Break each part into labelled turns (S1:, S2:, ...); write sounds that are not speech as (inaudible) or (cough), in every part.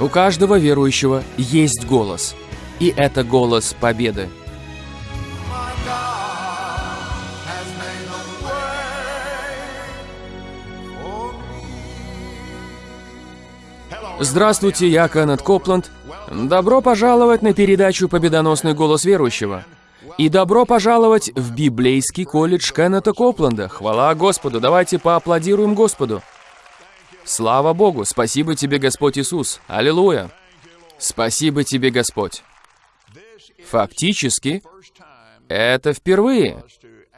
S1: У каждого верующего есть голос. И это голос победы. Здравствуйте, я Кеннет Копланд. Добро пожаловать на передачу «Победоносный голос верующего». И добро пожаловать в библейский колледж Кеннета Копланда. Хвала Господу, давайте поаплодируем Господу. Слава Богу, спасибо тебе, Господь Иисус. Аллилуйя. Спасибо тебе, Господь. Фактически, это впервые,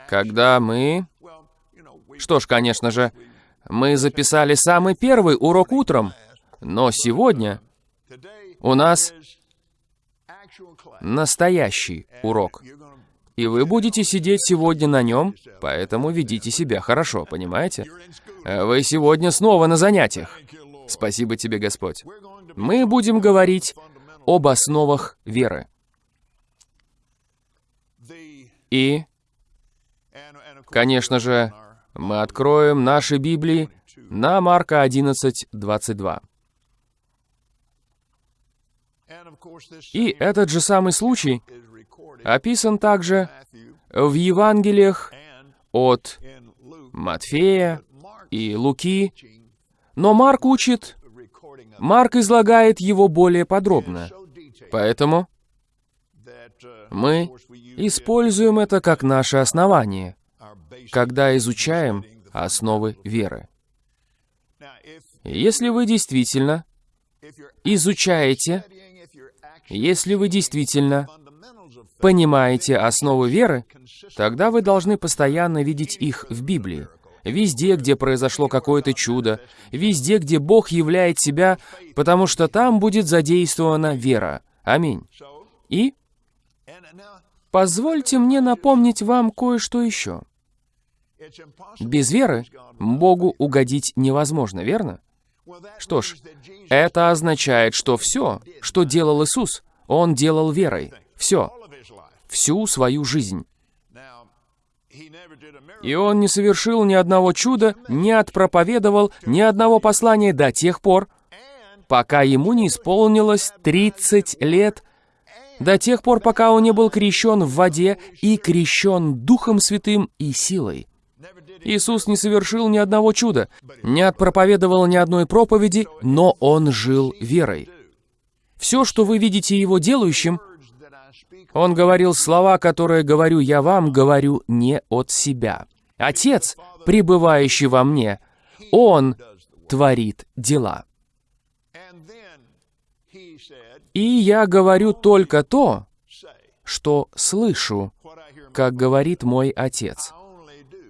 S1: когда мы... Что ж, конечно же, мы записали самый первый урок утром, но сегодня у нас настоящий урок. И вы будете сидеть сегодня на нем, поэтому ведите себя хорошо, понимаете? Вы сегодня снова на занятиях. Спасибо тебе, Господь. Мы будем говорить об основах веры. И, конечно же, мы откроем наши Библии на Марка 11, 22. И этот же самый случай описан также в Евангелиях от Матфея и Луки, но Марк учит, Марк излагает его более подробно. Поэтому мы используем это как наше основание, когда изучаем основы веры. Если вы действительно изучаете, если вы действительно понимаете основы веры, тогда вы должны постоянно видеть их в Библии. Везде, где произошло какое-то чудо, везде, где Бог являет себя, потому что там будет задействована вера. Аминь. И позвольте мне напомнить вам кое-что еще. Без веры Богу угодить невозможно, верно? Что ж, это означает, что все, что делал Иисус, Он делал верой. Все. Всю свою жизнь. И Он не совершил ни одного чуда, не отпроповедовал ни одного послания до тех пор, пока Ему не исполнилось 30 лет, до тех пор, пока Он не был крещен в воде и крещен Духом Святым и силой. Иисус не совершил ни одного чуда, не отпроповедовал ни одной проповеди, но Он жил верой. Все, что вы видите Его делающим, Он говорил слова, которые говорю я вам, говорю не от себя. Отец, пребывающий во мне, Он творит дела. И я говорю только то, что слышу, как говорит мой Отец.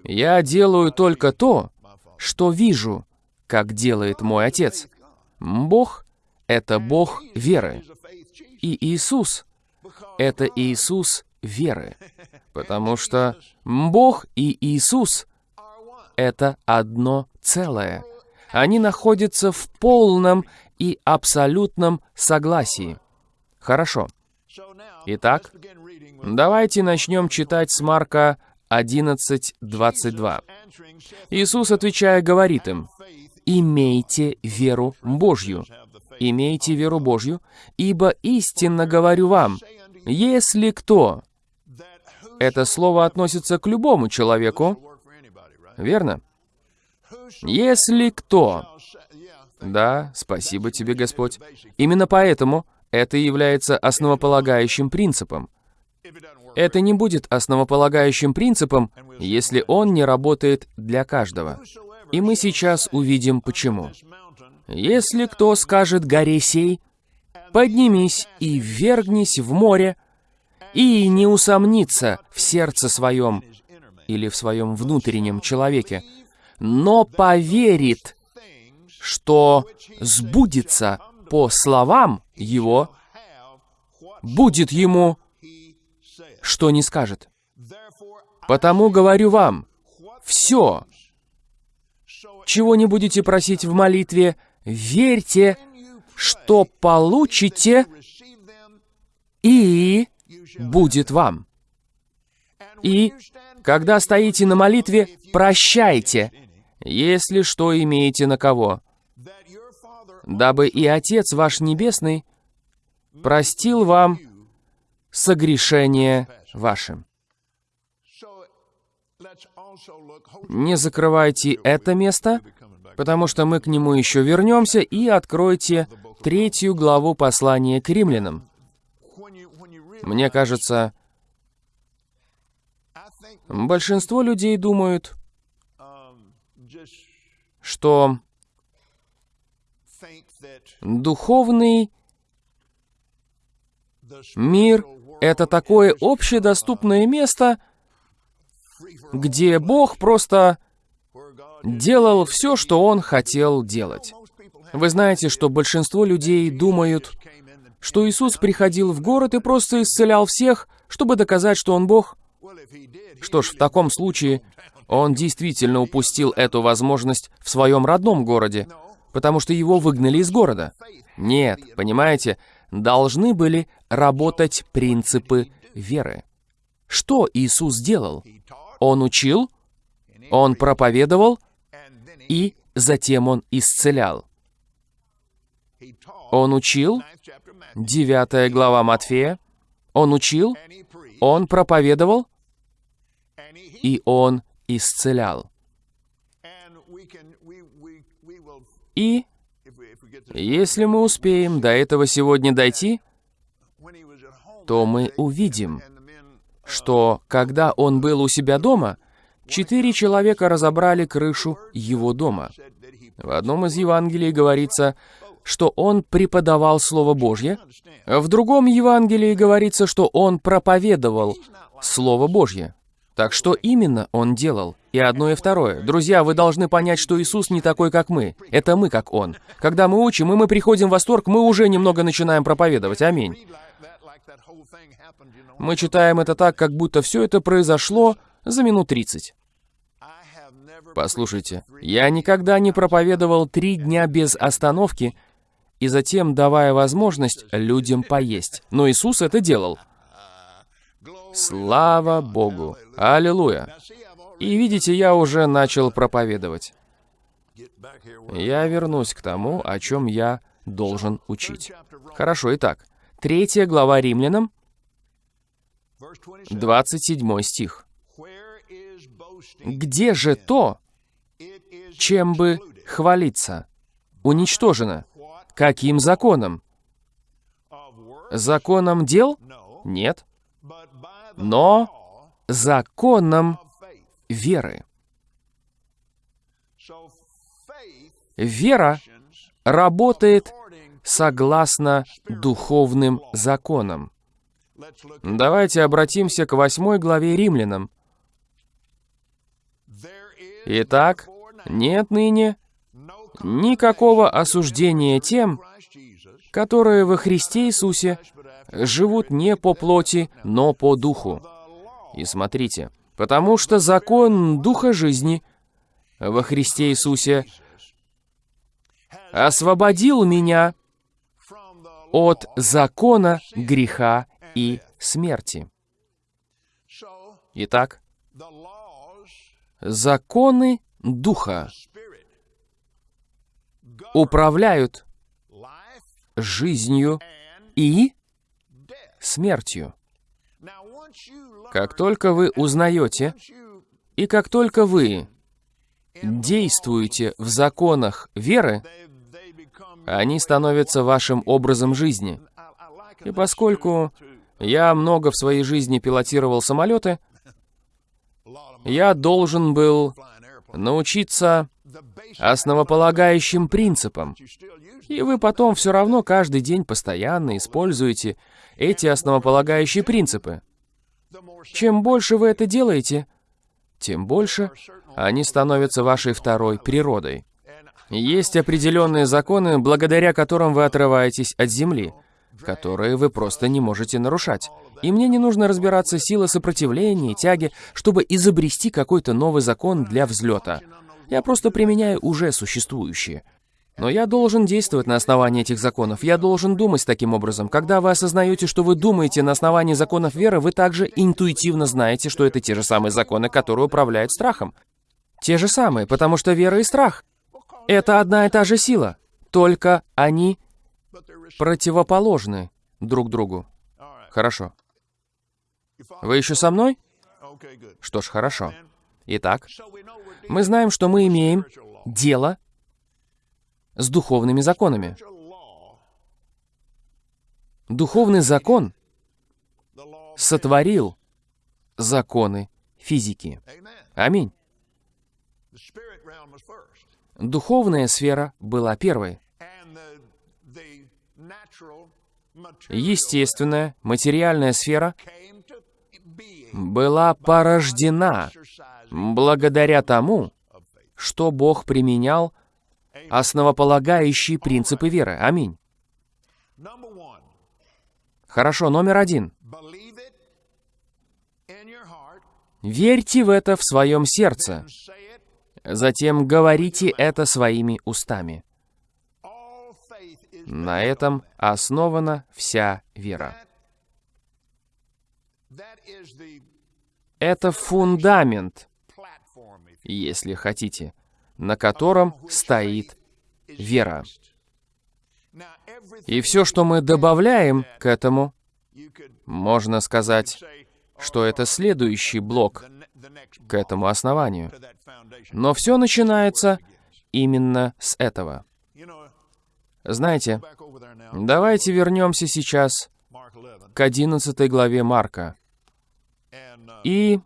S1: Я делаю только то, что вижу, как делает мой Отец. Бог — это Бог веры. И Иисус — это Иисус веры. Потому что Бог и Иисус — это одно целое. Они находятся в полном и абсолютном согласии. Хорошо. Итак, давайте начнем читать с Марка 11.22. Иисус, отвечая, говорит им, «Имейте веру Божью, имейте веру Божью, ибо истинно говорю вам, если кто...» Это слово относится к любому человеку, верно? «Если кто...» Да, спасибо тебе, Господь. Именно поэтому это является основополагающим принципом. Это не будет основополагающим принципом, если он не работает для каждого. И мы сейчас увидим почему. Если кто скажет горе сей, поднимись и ввергнись в море, и не усомнится в сердце своем или в своем внутреннем человеке, но поверит, что сбудется по словам его, будет ему что не скажет. Потому говорю вам, все, чего не будете просить в молитве, верьте, что получите, и будет вам. И, когда стоите на молитве, прощайте, если что имеете на кого, дабы и Отец ваш Небесный простил вам согрешение вашим. Не закрывайте это место, потому что мы к нему еще вернемся, и откройте третью главу послания к римлянам. Мне кажется, большинство людей думают, что духовный мир — это такое общедоступное место, где Бог просто делал все, что Он хотел делать. Вы знаете, что большинство людей думают, что Иисус приходил в город и просто исцелял всех, чтобы доказать, что Он Бог. Что ж, в таком случае Он действительно упустил эту возможность в своем родном городе, потому что его выгнали из города. Нет, понимаете, должны были работать принципы веры. Что Иисус делал? Он учил, Он проповедовал, и затем Он исцелял. Он учил, 9 глава Матфея, Он учил, Он проповедовал, и Он исцелял. И если мы успеем до этого сегодня дойти, то мы увидим, что когда он был у себя дома, четыре человека разобрали крышу его дома. В одном из Евангелий говорится, что он преподавал Слово Божье, в другом Евангелии говорится, что он проповедовал Слово Божье. Так что именно он делал? И одно, и второе. Друзья, вы должны понять, что Иисус не такой, как мы. Это мы, как Он. Когда мы учим, и мы приходим в восторг, мы уже немного начинаем проповедовать. Аминь. Мы читаем это так, как будто все это произошло за минут 30.
S2: I have never
S1: Послушайте, я никогда не проповедовал три дня без остановки и затем давая возможность людям поесть. Но Иисус это делал. Слава Богу! Аллилуйя! И видите, я уже начал проповедовать. Я вернусь к тому, о чем я должен учить. Хорошо, итак, третья глава Римлянам,
S2: verse 27
S1: 27 стих. «Где же то, чем бы хвалиться? Уничтожено. Каким законом? Законом дел? Нет. Но законом веры. Вера работает согласно духовным законам. Давайте обратимся к восьмой главе Римлянам. Итак, нет ныне никакого осуждения тем, которые во Христе Иисусе живут не по плоти, но по духу. И смотрите, потому что закон Духа жизни во Христе Иисусе освободил меня от закона греха и смерти. Итак, законы Духа управляют жизнью и смертью. Как только вы узнаете, и как только вы действуете в законах веры, они становятся вашим образом жизни. И поскольку я много в своей жизни пилотировал самолеты, я должен был научиться основополагающим принципам. И вы потом все равно каждый день постоянно используете эти основополагающие принципы. Чем больше вы это делаете, тем больше они становятся вашей второй природой. Есть определенные законы, благодаря которым вы отрываетесь от земли, которые вы просто не можете нарушать. И мне не нужно разбираться силы сопротивления, тяги, чтобы изобрести какой-то новый закон для взлета. Я просто применяю уже существующие. Но я должен действовать на основании этих законов. Я должен думать таким образом. Когда вы осознаете, что вы думаете на основании законов веры, вы также интуитивно знаете, что это те же самые законы, которые управляют страхом. Те же самые, потому что вера и страх — это одна и та же сила. только они противоположны друг другу. Хорошо. Вы еще со мной? Что ж, хорошо. Итак, мы знаем, что мы имеем дело с духовными законами. Духовный закон сотворил законы физики. Аминь. Духовная сфера была первой. Естественная, материальная сфера была порождена благодаря тому, что Бог применял основополагающие принципы веры. Аминь. Хорошо, номер один. Верьте в это в своем сердце. Затем говорите это своими устами. На этом основана вся вера. Это фундамент, если хотите, на котором стоит вера. И все, что мы добавляем к этому, можно сказать, что это следующий блок к этому основанию. Но все начинается именно с этого. Знаете, давайте вернемся сейчас
S2: Mark 11,
S1: к 11 главе Марка. И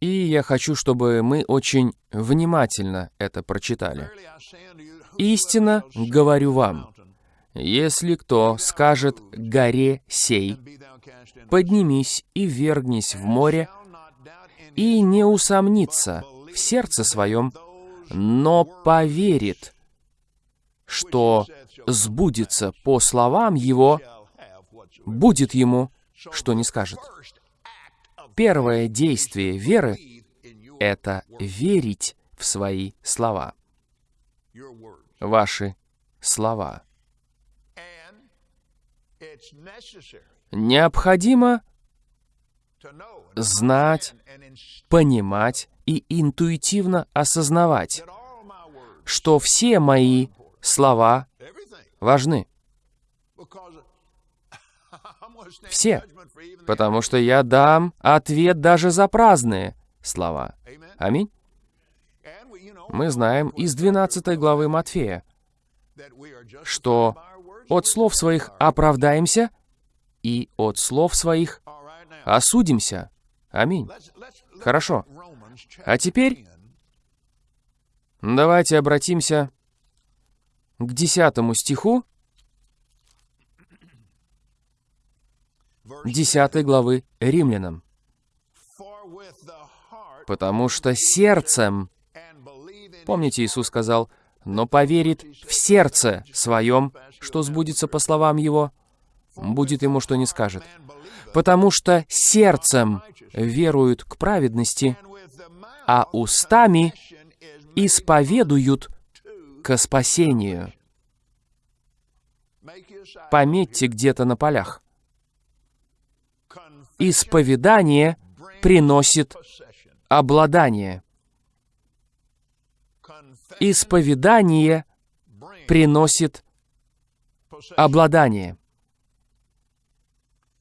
S1: И я хочу, чтобы мы очень внимательно это прочитали. Истинно говорю вам, если кто скажет горе сей,
S2: "And be thou cast into the
S1: поднимись и вергнись в море, и не усомнится в сердце своем, но поверит, что сбудется по словам его,
S2: shall have whatsoever."
S1: будет ему, что не скажет. Первое действие веры это верить в свои слова, ваши слова. Необходимо знать, понимать и интуитивно осознавать, что все мои слова важны, Все. потому что я дам ответ даже за праздные слова. Аминь. Мы знаем из 12 главы Матфея, что от слов своих оправдаемся и от слов своих осудимся. Аминь. Хорошо. А теперь
S2: 10,
S1: давайте обратимся к 10 стиху 10 главы Римлянам. Потому что сердцем, помните, Иисус сказал, но поверит в сердце своем, что сбудется по словам его, будет ему, что не скажет. Потому что сердцем веруют к праведности, а устами исповедуют к спасению. Пометьте где-то на полях. Исповедание приносит обладание. Исповедание приносит обладание.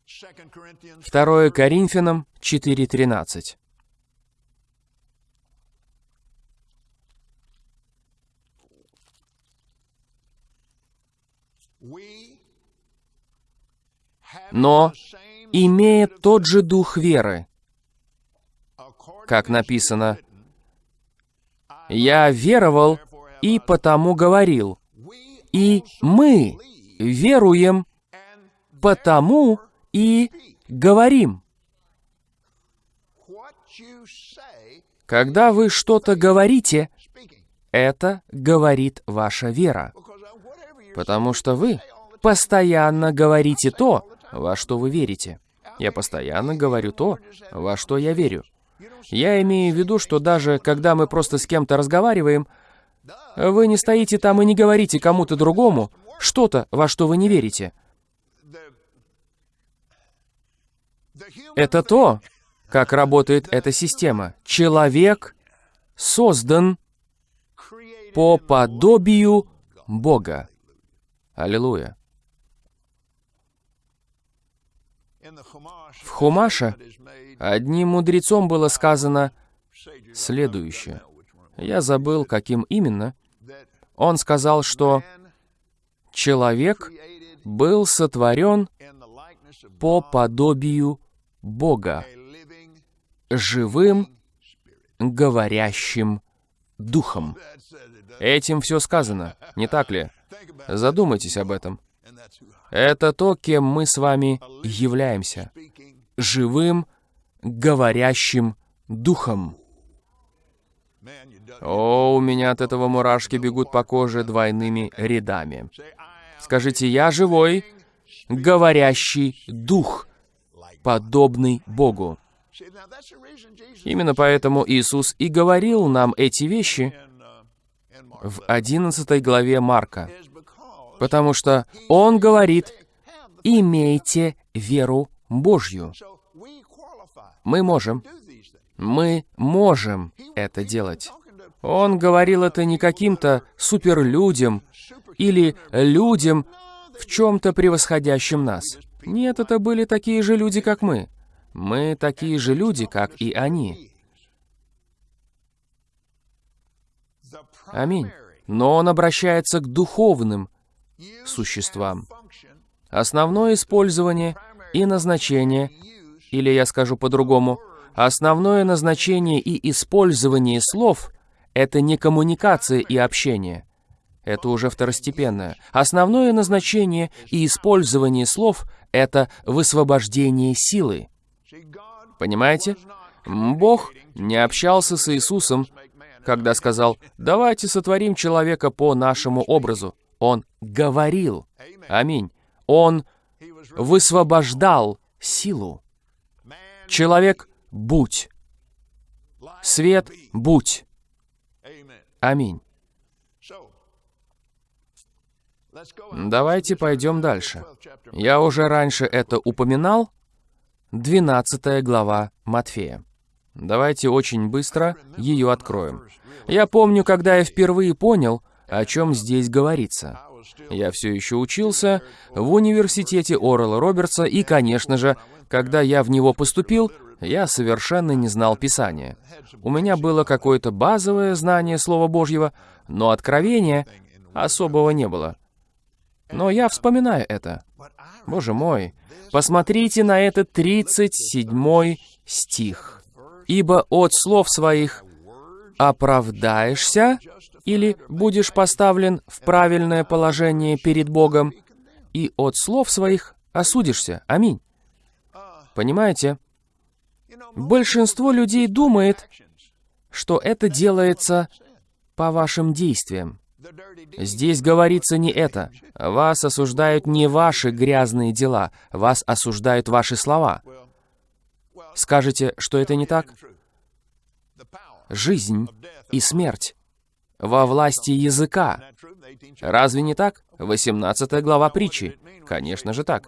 S2: 2 Corinthians
S1: 2 Коринфянам 4.13.
S2: we have
S1: Но, имея тот же дух веры, как написано, «Я веровал и потому говорил, и мы веруем, потому и говорим». Когда вы что-то говорите, это говорит ваша вера, потому что вы постоянно говорите то, во что вы верите. Я постоянно говорю то, во что я верю. Я имею в виду, что даже когда мы просто с кем-то разговариваем, вы не стоите там и не говорите кому-то другому что-то, во что вы не верите. Это то, как работает эта система. Человек создан по подобию Бога. Аллилуйя. В Хумаше одним мудрецом было сказано следующее. Я забыл, каким именно. Он сказал, что человек был сотворен по подобию Бога, живым, говорящим духом. Этим все сказано, не так ли? Задумайтесь об этом. Это то, кем мы с вами являемся. Живым, говорящим духом. О, у меня от этого мурашки бегут по коже двойными рядами. Скажите, я живой, говорящий дух, подобный Богу. Именно поэтому Иисус и говорил нам эти вещи в 11 главе Марка. Потому что Он говорит, имейте веру Божью. Мы можем. Мы можем это делать. Он говорил это не каким-то суперлюдям или людям, в чем-то превосходящим нас. Нет, это были такие же люди, как мы. Мы такие же люди, как и они. Аминь. Но он обращается к духовным существам. Основное использование и назначение, или я скажу по-другому, основное назначение и использование слов — это не коммуникация и общение. Это уже второстепенное. Основное назначение и использование слов — это высвобождение силы. Понимаете? Бог не общался с Иисусом, когда сказал, «Давайте сотворим человека по нашему образу». Он говорил. Аминь. Он высвобождал силу. Человек, будь. Свет, будь. Аминь. Давайте пойдем дальше. Я уже раньше это упоминал. 12 глава Матфея. Давайте очень быстро ее откроем. Я помню, когда я впервые понял, о чем здесь говорится. Я все еще учился в университете Орла Робертса, и, конечно же, когда я в него поступил, я совершенно не знал Писания. У меня было какое-то базовое знание Слова Божьего, но откровения особого не было. Но я вспоминаю это. Боже мой, посмотрите на этот 37 стих. «Ибо от слов своих оправдаешься или будешь поставлен в правильное положение перед Богом, и от слов своих осудишься. Аминь». Понимаете? Большинство людей думает, что это делается по вашим действиям. Здесь говорится не это. Вас осуждают не ваши грязные дела, вас осуждают ваши слова. Скажете, что это не так? Жизнь и смерть во власти языка. Разве не так? 18 глава притчи. Конечно же так.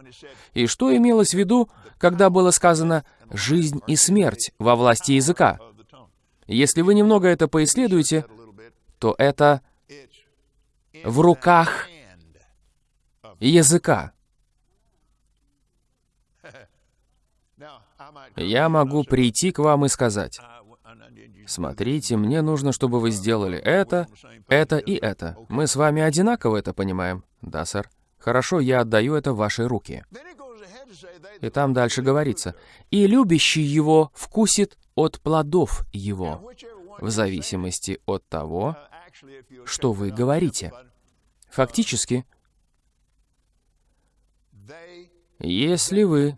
S1: И что имелось в виду, когда было сказано «жизнь и смерть во власти языка»? Если вы немного это поисследуете, то это в руках языка. Я могу прийти к вам и сказать, «Смотрите, мне нужно, чтобы вы сделали это, это и это. Мы с вами одинаково это понимаем». «Да, сэр». «Хорошо, я отдаю это в ваши руки». И там дальше говорится, «И любящий его вкусит от плодов его, в зависимости от того, что вы говорите». Фактически, если вы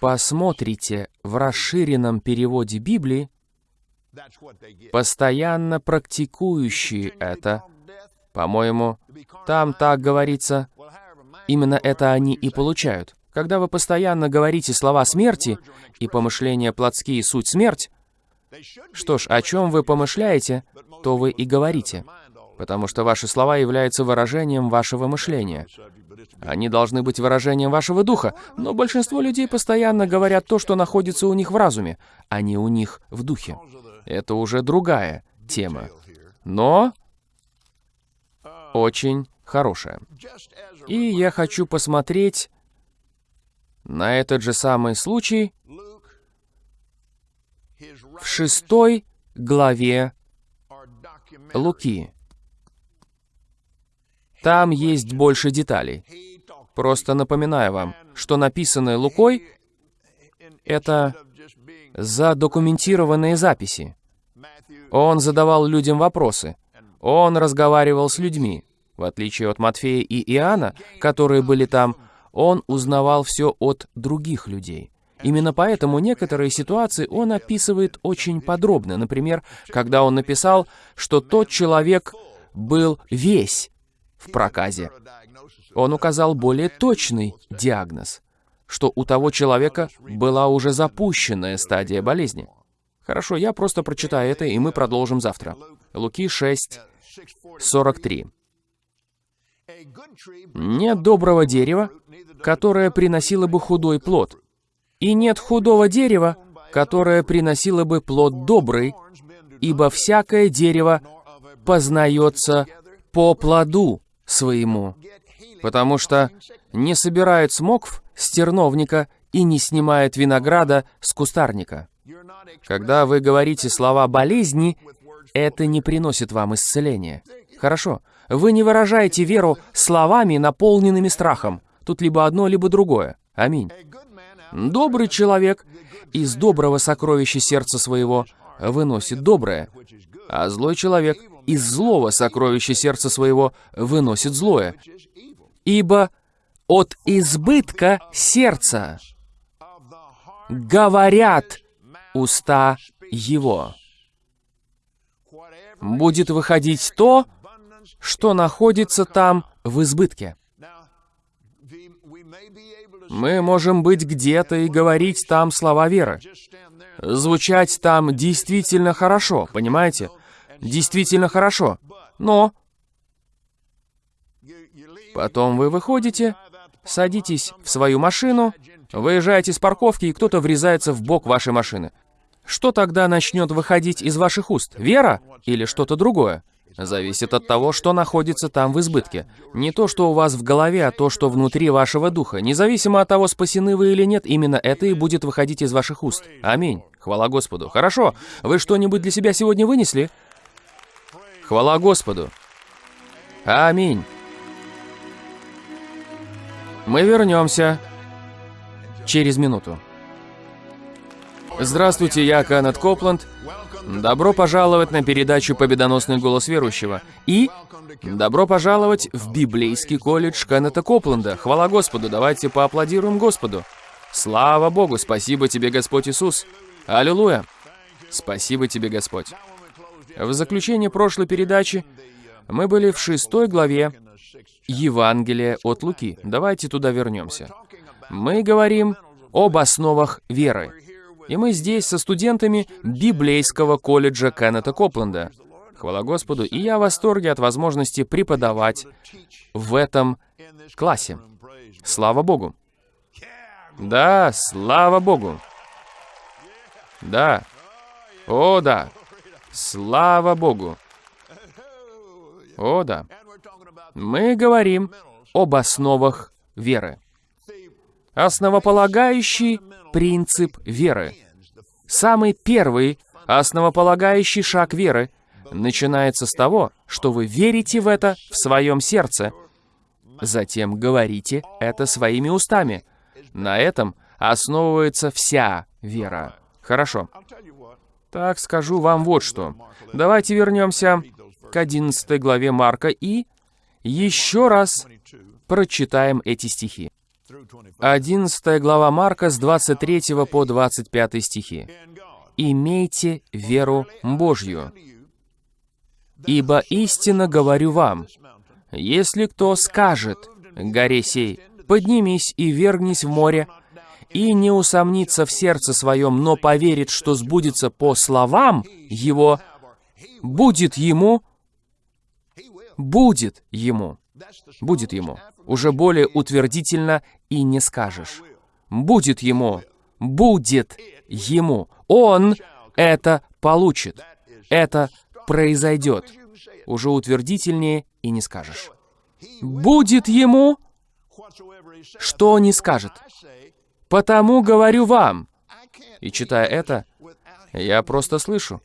S1: посмотрите в расширенном переводе Библии, постоянно практикующие это, по-моему, там так говорится, именно это они и получают. Когда вы постоянно говорите слова смерти и помышления плотские суть смерть, что ж, о чем вы помышляете, то вы и говорите потому что ваши слова являются выражением вашего мышления. Они должны быть выражением вашего духа, но большинство людей постоянно говорят то, что находится у них в разуме, а не у них в духе. Это уже другая тема. Но очень хорошая. И я хочу посмотреть на этот же самый случай в шестой главе Луки. Там есть больше деталей. Просто напоминаю вам, что написанное Лукой — это задокументированные записи. Он задавал людям вопросы. Он разговаривал с людьми. В отличие от Матфея и Иоанна, которые были там, он узнавал все от других людей. Именно поэтому некоторые ситуации он описывает очень подробно. Например, когда он написал, что тот человек был весь в проказе. Он указал более точный диагноз, что у того человека была уже запущенная стадия болезни. Хорошо, я просто прочитаю это, и мы продолжим завтра. Луки 6, 43. «Нет доброго дерева, которое приносило бы худой плод, и нет худого дерева, которое приносило бы плод добрый, ибо всякое дерево познается по плоду своему, потому что не собирают смокв с терновника и не снимают винограда с кустарника. Когда вы говорите слова «болезни», это не приносит вам исцеления. Хорошо, вы не выражаете веру словами, наполненными страхом. Тут либо одно, либо другое. Аминь. Добрый человек из доброго сокровища сердца своего выносит доброе, а злой человек из злого сокровища сердца своего выносит злое. Ибо от избытка сердца говорят уста его. Будет выходить то, что находится там в избытке. Мы можем быть где-то и говорить там слова веры. Звучать там действительно хорошо, понимаете? Действительно хорошо. Но потом вы выходите, садитесь в свою машину, выезжаете с парковки, и кто-то врезается в бок вашей машины. Что тогда начнет выходить из ваших уст? Вера или что-то другое? Зависит от того, что находится там в избытке. Не то, что у вас в голове, а то, что внутри вашего духа. Независимо от того, спасены вы или нет, именно это и будет выходить из ваших уст. Аминь. Хвала Господу. Хорошо. Вы что-нибудь для себя сегодня вынесли? Хвала Господу. Аминь. Мы вернемся через минуту. Здравствуйте, я Канет Копланд. Добро пожаловать на передачу «Победоносный голос верующего». И добро пожаловать в библейский колледж Кеннета Копланда. Хвала Господу, давайте поаплодируем Господу. Слава Богу, спасибо тебе, Господь Иисус. Аллилуйя. Спасибо тебе, Господь. В заключение прошлой передачи мы были в шестой главе Евангелия от Луки. Давайте туда вернемся. Мы говорим об основах веры. И мы здесь со студентами библейского колледжа Кеннета Копленда. Хвала Господу, и я в восторге от возможности преподавать в этом классе. Слава Богу. Да, слава Богу. Да. О, да. Слава Богу. О, да. Мы говорим об основах веры. Основополагающий принцип веры. Самый первый основополагающий шаг веры начинается с того, что вы верите в это в своем сердце. Затем говорите это своими устами. На этом основывается вся вера. Хорошо. Так скажу вам вот что. Давайте вернемся к 11 главе Марка и еще раз прочитаем эти стихи. 11 глава Марка с 23 по 25 стихи. «Имейте веру Божью, ибо истинно говорю вам, если кто скажет горе сей, поднимись и вергнись в море, и не усомнится в сердце своем, но поверит, что сбудется по словам его, будет ему, будет ему. Будет ему. Уже более утвердительно и не скажешь. Будет ему. Будет ему. Он это получит. Это произойдет. Уже утвердительнее и не скажешь. Будет ему, что не скажет. Потому говорю вам. И читая это, я просто слышу,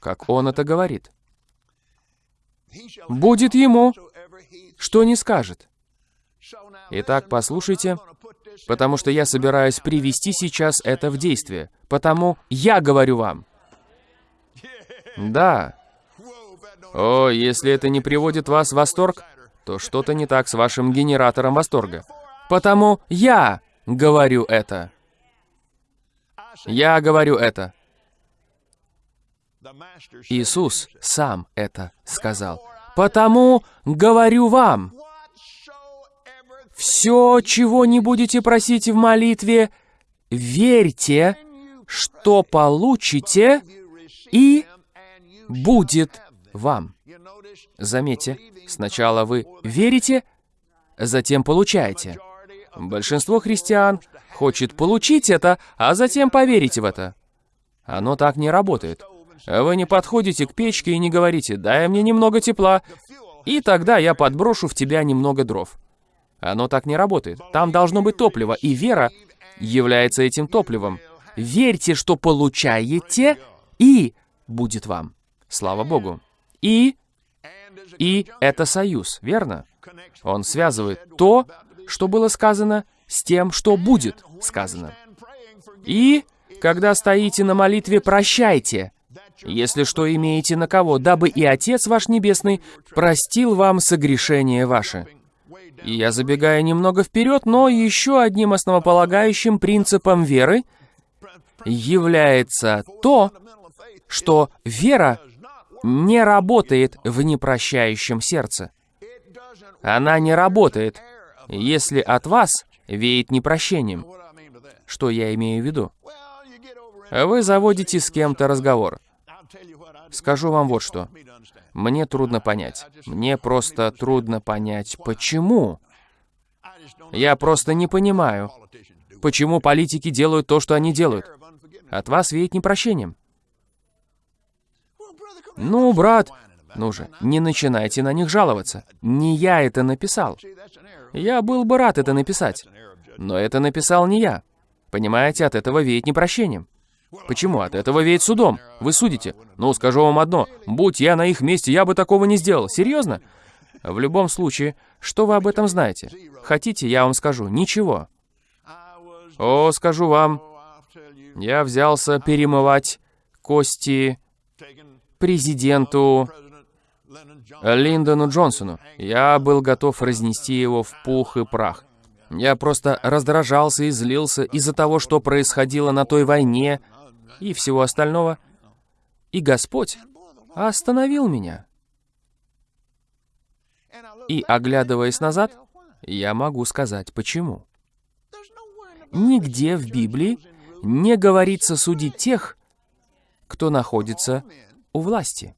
S1: как он это говорит. Будет ему, что не скажет. Итак, послушайте, потому что я собираюсь привести сейчас это в действие. Потому я говорю вам. Да. О, если это не приводит вас в восторг, то что-то не так с вашим генератором восторга. Потому я говорю это. Я говорю это. Иисус сам это сказал. Потому говорю вам, все, чего не будете просить в молитве, верьте, что получите, и будет вам. Заметьте, сначала вы верите, затем получаете. Большинство христиан хочет получить это, а затем поверить в это. Оно так не работает. Вы не подходите к печке и не говорите «дай мне немного тепла», и тогда я подброшу в тебя немного дров. Оно так не работает. Там должно быть топливо, и вера является этим топливом. Верьте, что получаете, и будет вам. Слава Богу. И, и это союз, верно? Он связывает то, что было сказано, с тем, что будет сказано. И, когда стоите на молитве, прощайте, если что имеете на кого, дабы и Отец ваш Небесный простил вам согрешение ваше. И я забегаю немного вперед, но еще одним основополагающим принципом веры является то, что вера не работает в непрощающем сердце. Она не работает, если от вас веет непрощением. Что я имею в виду? Вы заводите с кем-то разговор. Скажу вам вот что. Мне трудно понять. Мне просто трудно понять, почему. Я просто не понимаю, почему политики делают то, что они делают. От вас веет непрощением. Ну, брат, ну же, не начинайте на них жаловаться. Не я это написал. Я был бы рад это написать. Но это написал не я. Понимаете, от этого веет непрощением. Почему? От этого веет судом. Вы судите. Ну, скажу вам одно. Будь я на их месте, я бы такого не сделал. Серьезно? В любом случае, что вы об этом знаете? Хотите, я вам скажу. Ничего. О, скажу вам. Я взялся перемывать кости президенту Линдону Джонсону. Я был готов разнести его в пух и прах. Я просто раздражался и злился из-за того, что происходило на той войне, и всего остального. И Господь остановил меня. И, оглядываясь назад, я могу сказать, почему. Нигде в Библии не говорится судить тех, кто находится у власти.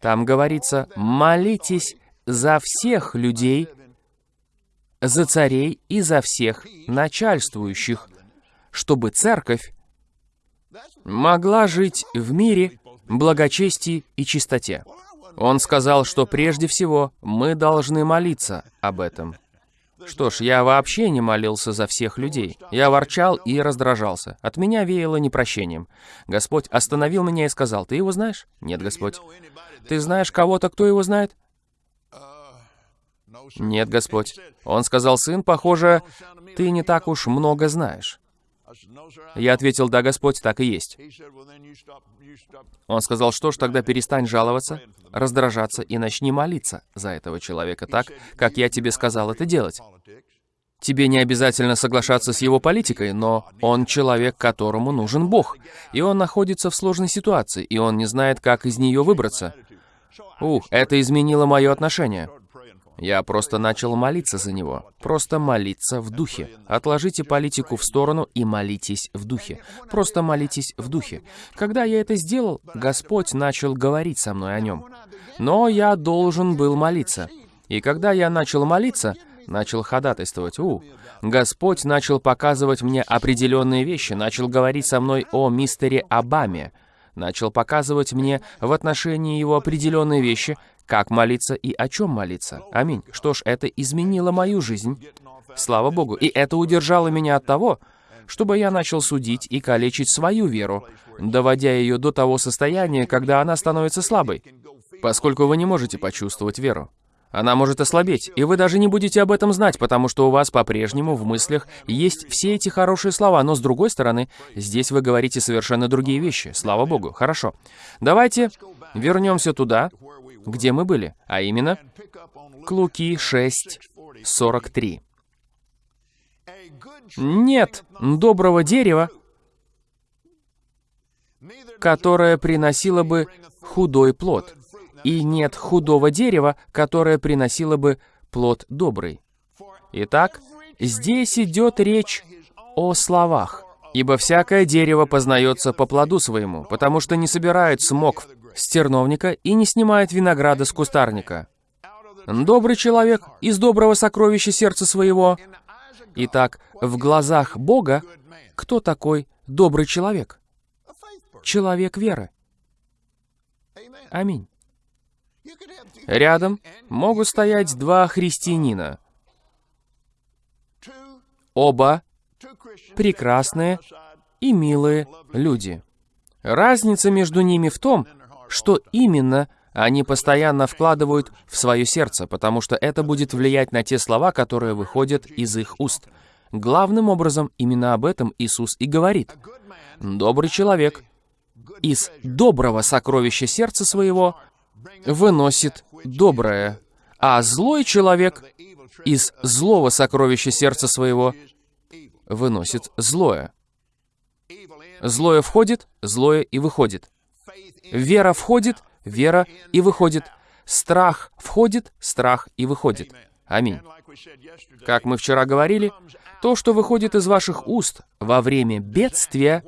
S1: Там говорится, молитесь за всех людей, за царей и за всех начальствующих, чтобы церковь могла жить в мире, благочестии и чистоте. Он сказал, что прежде всего мы должны молиться об этом. Что ж, я вообще не молился за всех людей. Я ворчал и раздражался. От меня веяло непрощением. Господь остановил меня и сказал, «Ты его знаешь?» «Нет, Господь». «Ты знаешь кого-то, кто его знает?» «Нет, Господь». Он сказал, «Сын, похоже, ты не так уж много знаешь». Я ответил, да, Господь, так и есть. Он сказал, что ж, тогда перестань жаловаться, раздражаться и начни молиться за этого человека так, как я тебе сказал это делать. Тебе не обязательно соглашаться с его политикой, но он человек, которому нужен Бог. И он находится в сложной ситуации, и он не знает, как из нее выбраться. Ух, это изменило мое отношение. Я просто начал молиться за него. Просто молиться в духе. Отложите политику в сторону и молитесь в духе. Просто молитесь в духе. Когда я это сделал, Господь начал говорить со мной о нем. Но я должен был молиться. И когда я начал молиться, начал ходатайствовать, у, Господь начал показывать мне определенные вещи, начал говорить со мной о мистере Обаме, начал показывать мне в отношении его определенные вещи, как молиться и о чем молиться. Аминь. Что ж, это изменило мою жизнь. Слава Богу. И это удержало меня от того, чтобы я начал судить и калечить свою веру, доводя ее до того состояния, когда она становится слабой, поскольку вы не можете почувствовать веру. Она может ослабеть, и вы даже не будете об этом знать, потому что у вас по-прежнему в мыслях есть все эти хорошие слова, но с другой стороны, здесь вы говорите совершенно другие вещи. Слава Богу. Хорошо. Давайте вернемся туда, где мы были, а именно к Луки 6, 43. Нет доброго дерева, которое приносило бы худой плод, и нет худого дерева, которое приносило бы плод добрый. Итак, здесь идет речь о словах. Ибо всякое дерево познается по плоду своему, потому что не собирает смок с терновника и не снимает винограда с кустарника. Добрый человек из доброго сокровища сердца своего Итак, в глазах Бога кто такой добрый человек? Человек веры. Аминь. Рядом могут стоять два христианина. Оба прекрасные и милые люди. Разница между ними в том, что именно они постоянно вкладывают в свое сердце, потому что это будет влиять на те слова, которые выходят из их уст. Главным образом, именно об этом Иисус и говорит. Добрый человек из доброго сокровища сердца своего выносит доброе, а злой человек из злого сокровища сердца своего выносит злое. Злое входит, злое и выходит. Вера входит, вера и выходит. Страх входит, страх и выходит. Аминь. Как мы вчера говорили, то, что выходит из ваших уст во время бедствия,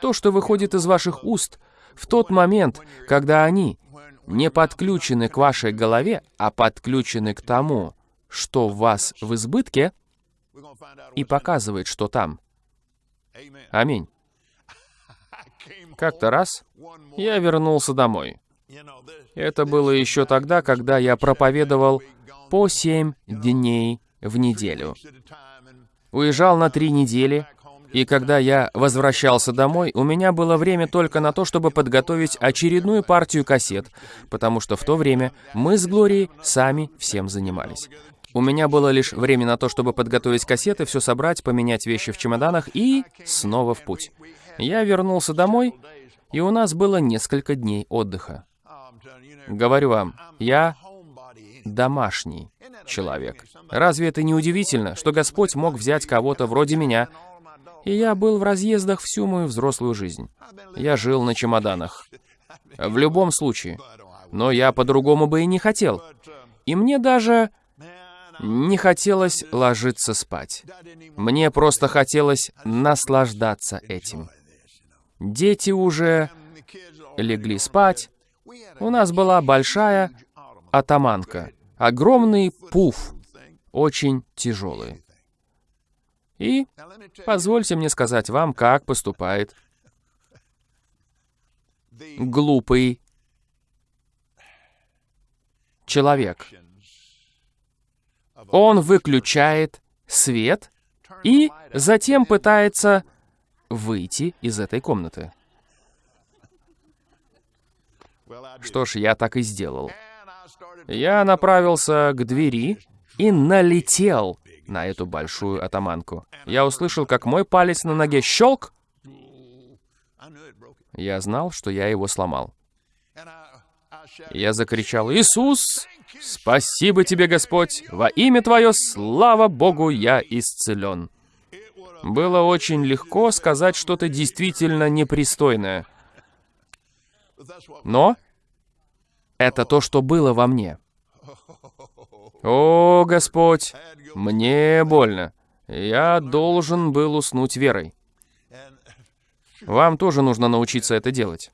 S1: то, что выходит из ваших уст в тот момент, когда они не подключены к вашей голове, а подключены к тому, что в вас в избытке, и показывает, что там. Аминь. Как-то раз я вернулся домой. Это было еще тогда, когда я проповедовал по семь дней в неделю. Уезжал на три недели, и когда я возвращался домой, у меня было время только на то, чтобы подготовить очередную партию кассет, потому что в то время мы с Глорией сами всем занимались. У меня было лишь время на то, чтобы подготовить кассеты, все собрать, поменять вещи в чемоданах и снова в путь. Я вернулся домой, и у нас было несколько дней отдыха. Говорю вам, я домашний человек. Разве это не удивительно, что Господь мог взять кого-то вроде меня, и я был в разъездах всю мою взрослую жизнь. Я жил на чемоданах. В любом случае. Но я по-другому бы и не хотел. И мне даже не хотелось ложиться спать. Мне просто хотелось наслаждаться этим. Дети уже легли спать. У нас была большая атаманка. Огромный пуф, очень тяжелый. И позвольте мне сказать вам, как поступает глупый человек. Он выключает свет и затем пытается выйти из этой комнаты. Что ж, я так и сделал. Я направился к двери и налетел на эту большую атаманку. Я услышал, как мой палец на ноге (laughs) щелк. Я знал, что я его сломал. Я закричал, «Иисус, спасибо тебе, Господь! Во имя Твое, слава Богу, я исцелен!» Было очень легко сказать что-то действительно непристойное. Но это то, что было во мне. «О, Господь, мне больно. Я должен был уснуть верой. Вам тоже нужно научиться это делать.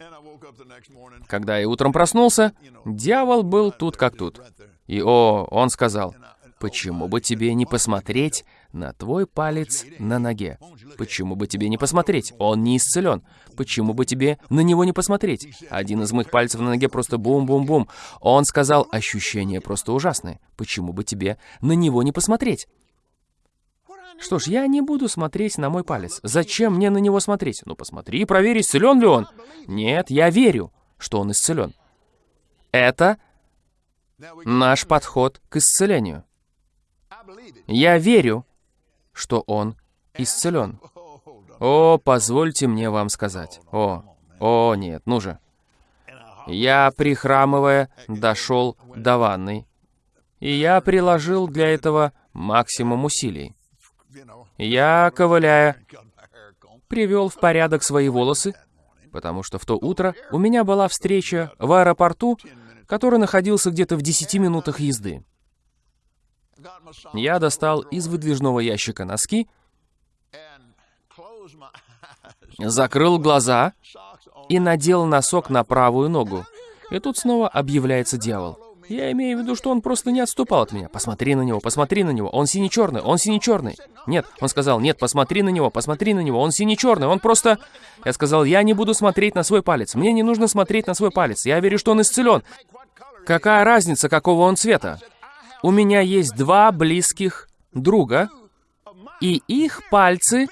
S1: Когда я утром проснулся, дьявол был тут как тут. И о, он сказал, почему бы тебе не посмотреть на твой палец на ноге? Почему бы тебе не посмотреть? Он не исцелен. Почему бы тебе на него не посмотреть? Один из моих пальцев на ноге просто бум-бум-бум. Он сказал, ощущение просто ужасное. Почему бы тебе на него не посмотреть? Что ж, я не буду смотреть на мой палец. Зачем мне на него смотреть? Ну, посмотри и проверь, исцелен ли он. Нет, я верю, что он исцелен. Это наш подход к исцелению. Я верю, что он исцелен. О, позвольте мне вам сказать. О, о, нет, ну же. Я, прихрамывая, дошел до ванной, и я приложил для этого максимум усилий. Я, ковыляя, привел в порядок свои волосы, потому что в то утро у меня была встреча в аэропорту, который находился где-то в 10 минутах езды. Я достал из выдвижного ящика носки, закрыл глаза и надел носок на правую ногу. И тут снова объявляется дьявол. Я имею в виду, что он просто не отступал от меня. Посмотри на него, посмотри на него. Он сине-черный, он сине-черный. Нет, он сказал, нет, посмотри на него, посмотри на него. Он сине-черный, он просто... Я сказал, я не буду смотреть на свой палец. Мне не нужно смотреть на свой палец. Я верю, что он исцелен. Какая разница, какого он цвета? У меня есть два близких друга, и их пальцы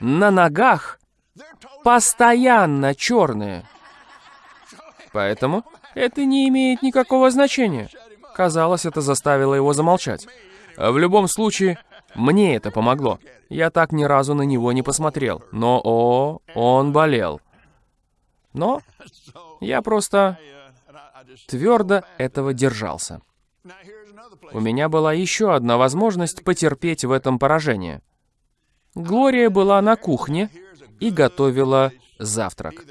S1: на ногах постоянно черные. Поэтому это не имеет никакого значения. Казалось, это заставило его замолчать. В любом случае, мне это помогло. Я так ни разу на него не посмотрел. Но, о, он болел. Но я просто твердо этого держался. У меня была еще одна возможность потерпеть в этом поражение. Глория была на кухне и готовила завтрак.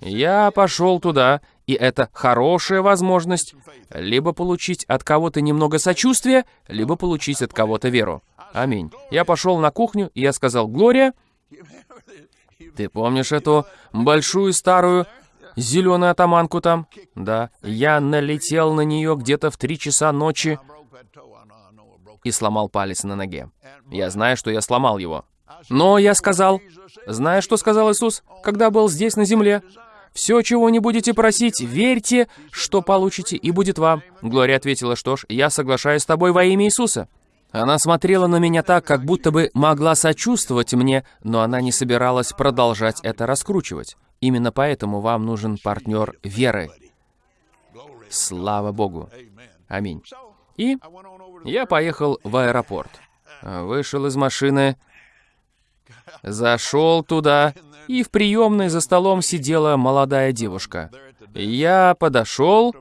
S1: Я пошел туда, и это хорошая возможность либо получить от кого-то немного сочувствия, либо получить от кого-то веру. Аминь. Я пошел на кухню, и я сказал, «Глория, ты помнишь эту большую старую зеленую атаманку там?» Да. Я налетел на нее где-то в три часа ночи и сломал палец на ноге. Я знаю, что я сломал его. Но я сказал, знаешь, что сказал Иисус, когда был здесь на земле? «Все, чего не будете просить, верьте, что получите, и будет вам». Глория ответила, что ж, я соглашаюсь с тобой во имя Иисуса. Она смотрела на меня так, как будто бы могла сочувствовать мне, но она не собиралась продолжать это раскручивать. Именно поэтому вам нужен партнер веры. Слава Богу. Аминь. И я поехал в аэропорт. Вышел из машины, Зашел туда, и в приемной за столом сидела молодая девушка. Я подошел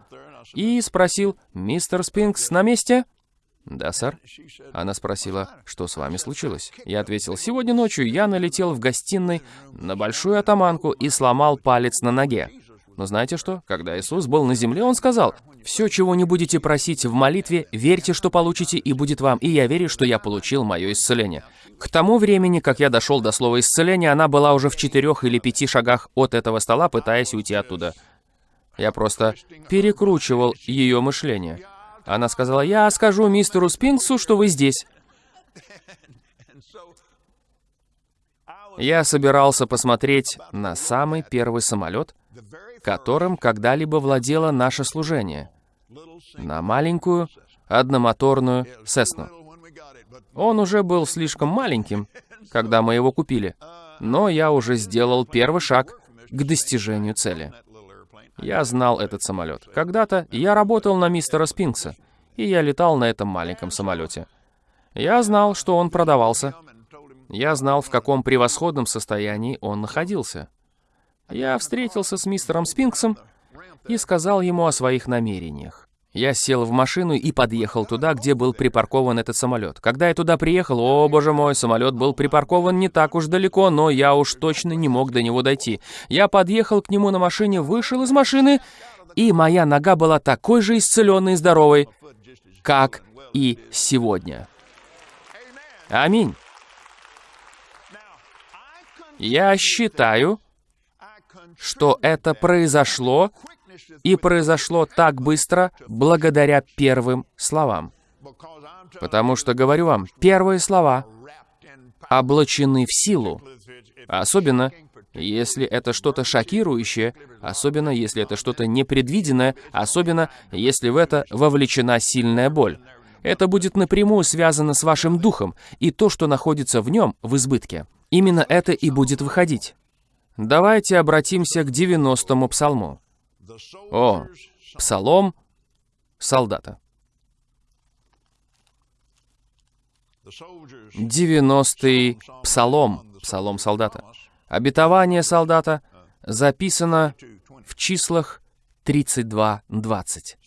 S1: и спросил, «Мистер Спинкс на месте?» «Да, сэр». Она спросила, что с вами случилось? Я ответил, «Сегодня ночью я налетел в гостиной на большую атаманку и сломал палец на ноге. Но знаете что? Когда Иисус был на земле, Он сказал, «Все, чего не будете просить в молитве, верьте, что получите, и будет вам, и я верю, что я получил мое исцеление». К тому времени, как я дошел до слова исцеления, она была уже в четырех или пяти шагах от этого стола, пытаясь уйти оттуда. Я просто перекручивал ее мышление. Она сказала, «Я скажу мистеру Спинксу, что вы здесь». Я собирался посмотреть на самый первый самолет, которым когда-либо владело наше служение, на маленькую одномоторную Сесну. Он уже был слишком маленьким, когда мы его купили, но я уже сделал первый шаг к достижению цели. Я знал этот самолет. Когда-то я работал на мистера Спинкса, и я летал на этом маленьком самолете. Я знал, что он продавался. Я знал, в каком превосходном состоянии он находился. Я встретился с мистером Спинксом и сказал ему о своих намерениях. Я сел в машину и подъехал туда, где был припаркован этот самолет. Когда я туда приехал, о боже мой, самолет был припаркован не так уж далеко, но я уж точно не мог до него дойти. Я подъехал к нему на машине, вышел из машины, и моя нога была такой же исцеленной и здоровой, как и сегодня. Аминь. Я считаю, что это произошло И произошло так быстро благодаря первым словам. Потому что, говорю вам, первые слова облачены в силу. Особенно, если это что-то шокирующее, особенно если это что-то непредвиденное, особенно если в это вовлечена сильная боль. Это будет напрямую связано с вашим духом, и то, что находится в нем, в избытке. Именно это и будет выходить. Давайте обратимся к 90-му псалму. О, псалом солдата. 90-й псалом, псалом солдата. Обетование солдата записано в числах 32.20.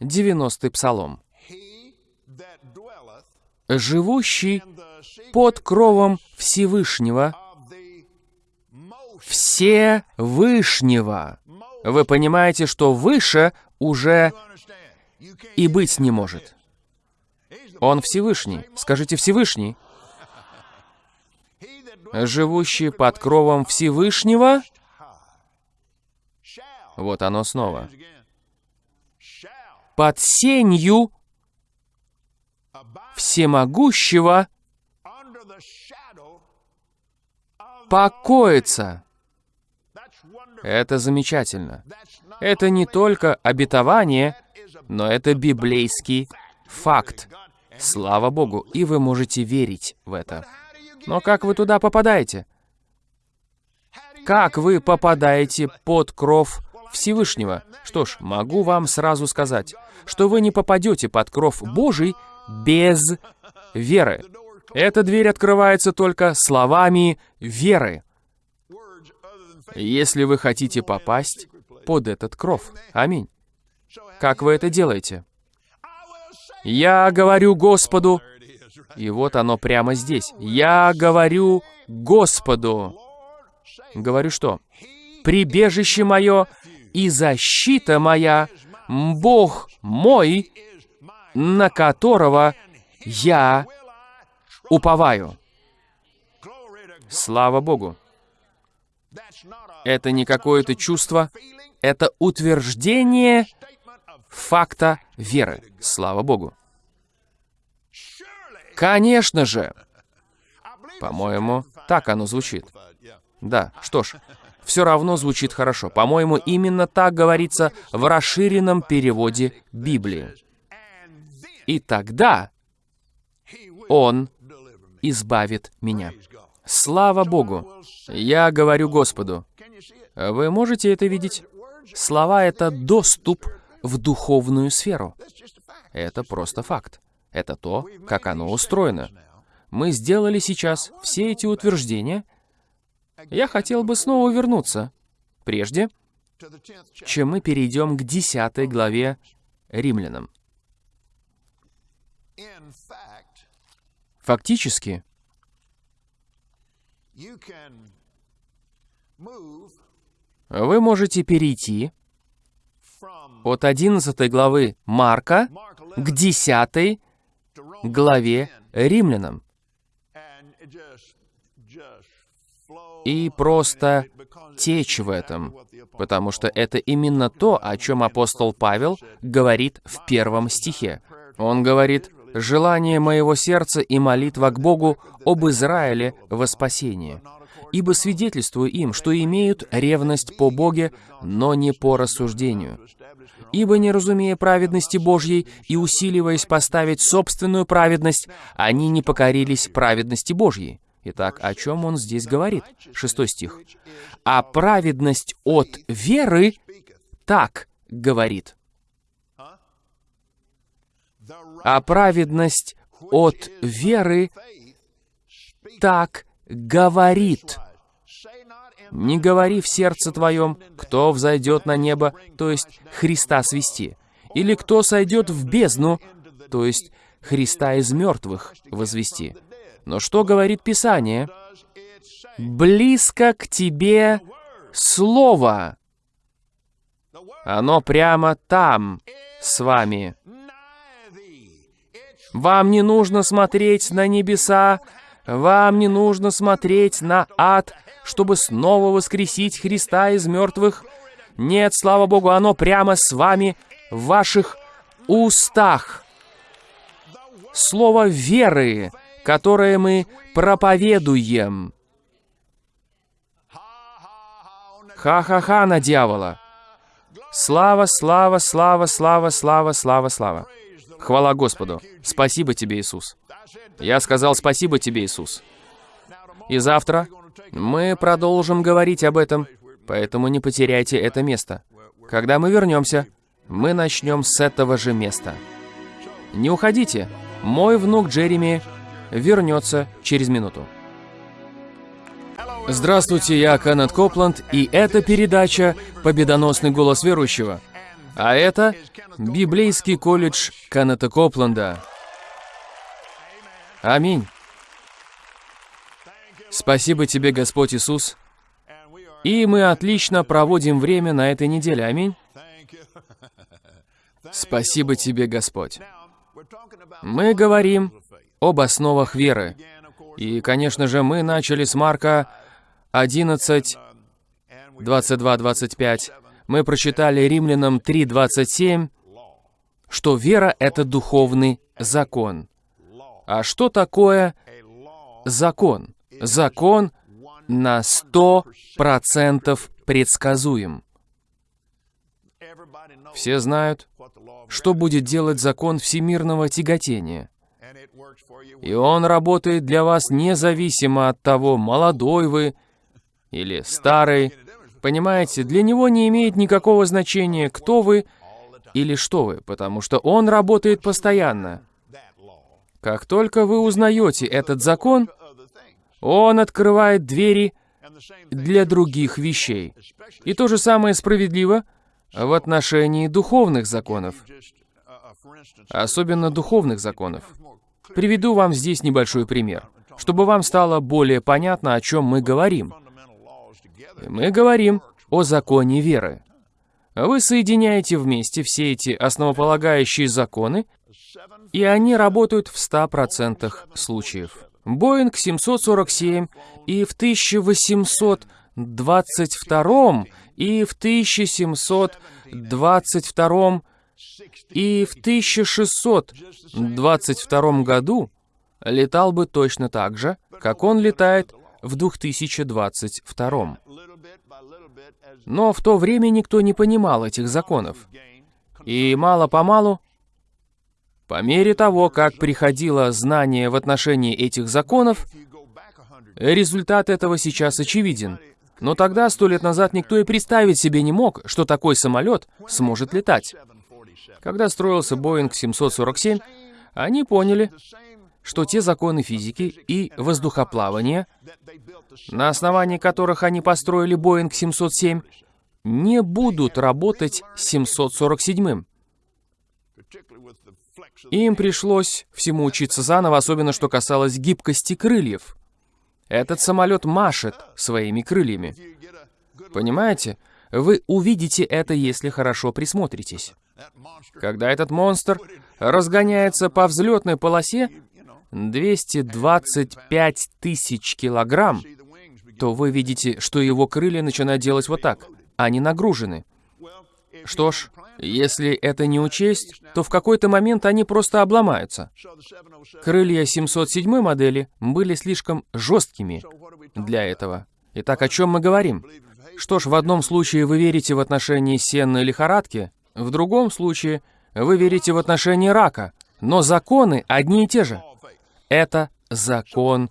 S1: 90-й псалом. «Живущий под кровом Всевышнего, Всевышнего». Вы понимаете, что выше уже и быть не может. Он Всевышний. Скажите Всевышний. Живущий под кровом Всевышнего. Вот оно снова. Под сенью всемогущего покоится. Это замечательно. Это не только обетование, но это библейский факт. Слава Богу, и вы можете верить в это. Но как вы туда попадаете? Как вы попадаете под кров Всевышнего? Что ж, могу вам сразу сказать, что вы не попадете под кров Божий без веры. Эта дверь открывается только словами веры, если вы хотите попасть под этот кров. Аминь. Как вы это делаете? Я говорю Господу, и вот оно прямо здесь. Я говорю Господу. Говорю что? Прибежище мое и защита моя, Бог мой, на которого я уповаю. Слава Богу. Это не какое-то чувство, это утверждение факта веры. Слава Богу. Конечно же. По-моему, так оно звучит. Да, что ж, все равно звучит хорошо. По-моему, именно так говорится в расширенном переводе Библии. И тогда Он избавит меня. Слава Богу! Я говорю Господу. Вы можете это видеть? Слова — это доступ в духовную сферу. Это просто факт. Это то, как оно устроено. Мы сделали сейчас все эти утверждения. Я хотел бы снова вернуться. Прежде, чем мы перейдем к 10 главе Римлянам. Фактически, вы можете перейти от 11 главы Марка к 10 главе Римлянам. И просто течь в этом, потому что это именно то, о чем апостол Павел говорит в первом стихе. Он говорит, «Желание моего сердца и молитва к Богу об Израиле во спасение» ибо свидетельствую им, что имеют ревность по Боге, но не по рассуждению. Ибо, не разумея праведности Божьей и усиливаясь поставить собственную праведность, они не покорились праведности Божьей. Итак, о чем он здесь говорит? Шестой стих. «А праведность от веры так говорит». «А праведность от веры так говорит». Не говори в сердце твоем, кто взойдет на небо, то есть Христа свести, или кто сойдет в бездну, то есть Христа из мертвых возвести. Но что говорит Писание? Близко к тебе Слово. Оно прямо там, с вами. Вам не нужно смотреть на небеса, вам не нужно смотреть на ад, чтобы снова воскресить Христа из мертвых. Нет, слава Богу, оно прямо с вами в ваших устах. Слово веры, которое мы проповедуем. Ха-ха-ха на дьявола. Слава, слава, слава, слава, слава, слава, слава. Хвала Господу. Спасибо тебе, Иисус. Я сказал спасибо тебе, Иисус. И завтра мы продолжим говорить об этом, поэтому не потеряйте это место. Когда мы вернемся, мы начнем с этого же места. Не уходите. Мой внук Джереми вернется через минуту. Здравствуйте, я Кеннет Копланд, и это передача «Победоносный голос верующего». А это Библейский колледж Кеннета Копланда. Аминь. Спасибо тебе, Господь Иисус. И мы отлично проводим время на этой неделе. Аминь. Спасибо тебе, Господь. Мы говорим об основах веры. И, конечно же, мы начали с Марка 11, 22, 25. Мы прочитали Римлянам 3, 27, что вера — это духовный закон. А что такое закон? Закон на 100% предсказуем. Все знают, что будет делать закон всемирного тяготения. И он работает для вас независимо от того, молодой вы или старый. Понимаете, для него не имеет никакого значения, кто вы или что вы, потому что он работает постоянно. Как только вы узнаете этот закон, он открывает двери для других вещей. И то же самое справедливо в отношении духовных законов. Особенно духовных законов. Приведу вам здесь небольшой пример, чтобы вам стало более понятно, о чем мы говорим. Мы говорим о законе веры. Вы соединяете вместе все эти основополагающие законы, и они работают в 100% случаев. Боинг 747 и в 1822 и в 1722 и в 1622 году летал бы точно так же, как он летает в 2022. Но в то время никто не понимал этих законов. И мало-помалу, по мере того, как приходило знание в отношении этих законов, результат этого сейчас очевиден. Но тогда, сто лет назад, никто и представить себе не мог, что такой самолет сможет летать. Когда строился Боинг 747, они поняли, что те законы физики и воздухоплавания, на основании которых они построили Боинг 707, не будут работать 747-м. Им пришлось всему учиться заново, особенно что касалось гибкости крыльев. Этот самолет машет своими крыльями. Понимаете? Вы увидите это, если хорошо присмотритесь. Когда этот монстр разгоняется по взлетной полосе 225 тысяч килограмм, то вы видите, что его крылья начинают делать вот так. Они нагружены. Что ж, если это не учесть, то в какой-то момент они просто обломаются. Крылья 707 модели были слишком жесткими для этого. Итак, о чем мы говорим? Что ж, в одном случае вы верите в отношении сенной лихорадки, в другом случае вы верите в отношении рака, но законы одни и те же. Это закон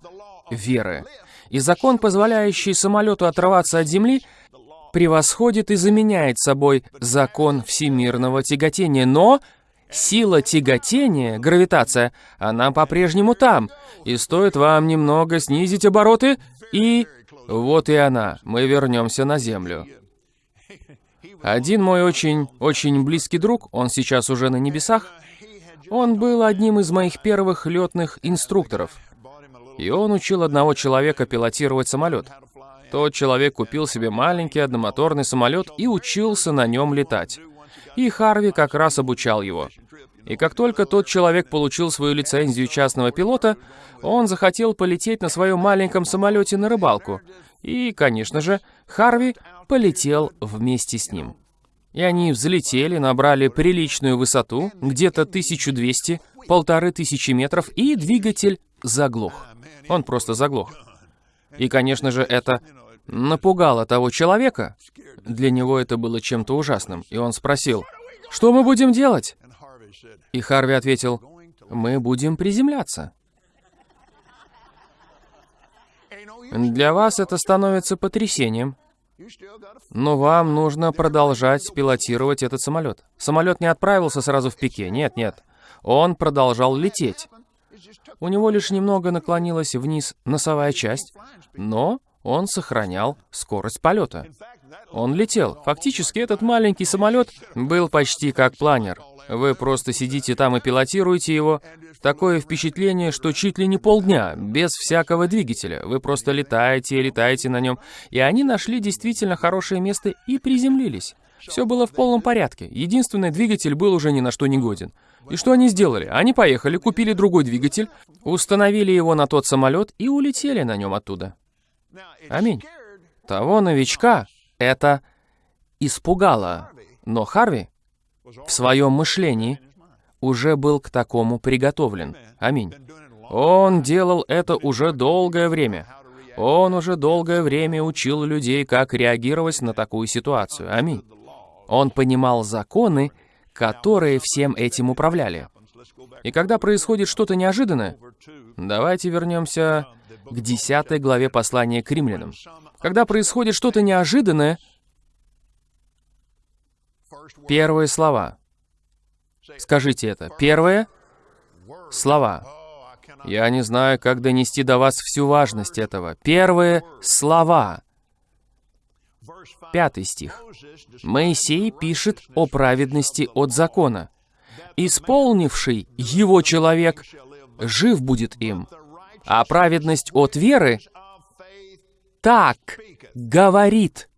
S1: веры. И закон, позволяющий самолету отрываться от Земли, превосходит и заменяет собой закон всемирного тяготения. Но сила тяготения, гравитация, она по-прежнему там. И стоит вам немного снизить обороты, и вот и она. Мы вернемся на Землю. Один мой очень-очень близкий друг, он сейчас уже на небесах, он был одним из моих первых летных инструкторов. И он учил одного человека пилотировать самолет. Тот человек купил себе маленький одномоторный самолет и учился на нем летать. И Харви как раз обучал его. И как только тот человек получил свою лицензию частного пилота, он захотел полететь на своем маленьком самолете на рыбалку. И, конечно же, Харви полетел вместе с ним. И они взлетели, набрали приличную высоту, где-то 1200, полторы тысячи метров, и двигатель заглох. Он просто заглох. И, конечно же, это напугало того человека. Для него это было чем-то ужасным. И он спросил, что мы будем делать? И Харви ответил, мы будем приземляться. Для вас это становится потрясением. Но вам нужно продолжать пилотировать этот самолет. Самолет не отправился сразу в пике. Нет, нет. Он продолжал лететь. У него лишь немного наклонилась вниз носовая часть, но он сохранял скорость полета. Он летел. Фактически этот маленький самолет был почти как планер. Вы просто сидите там и пилотируете его. Такое впечатление, что чуть ли не полдня, без всякого двигателя. Вы просто летаете и летаете на нем. И они нашли действительно хорошее место и приземлились. Все было в полном порядке. Единственный двигатель был уже ни на что не годен. И что они сделали? Они поехали, купили другой двигатель, установили его на тот самолет и улетели на нем оттуда. Аминь. Того новичка это испугало. Но Харви в своем мышлении уже был к такому приготовлен. Аминь. Он делал это уже долгое время. Он уже долгое время учил людей, как реагировать на такую ситуацию. Аминь. Он понимал законы, которые всем этим управляли. И когда происходит что-то неожиданное, давайте вернемся к 10 главе послания к римлянам. Когда происходит что-то неожиданное, первые слова. Скажите это. Первые слова. Я не знаю, как донести до вас всю важность этого. Первые слова. Пятый стих. Моисей пишет о праведности от закона. «Исполнивший его человек жив будет им, а праведность от веры так говорит.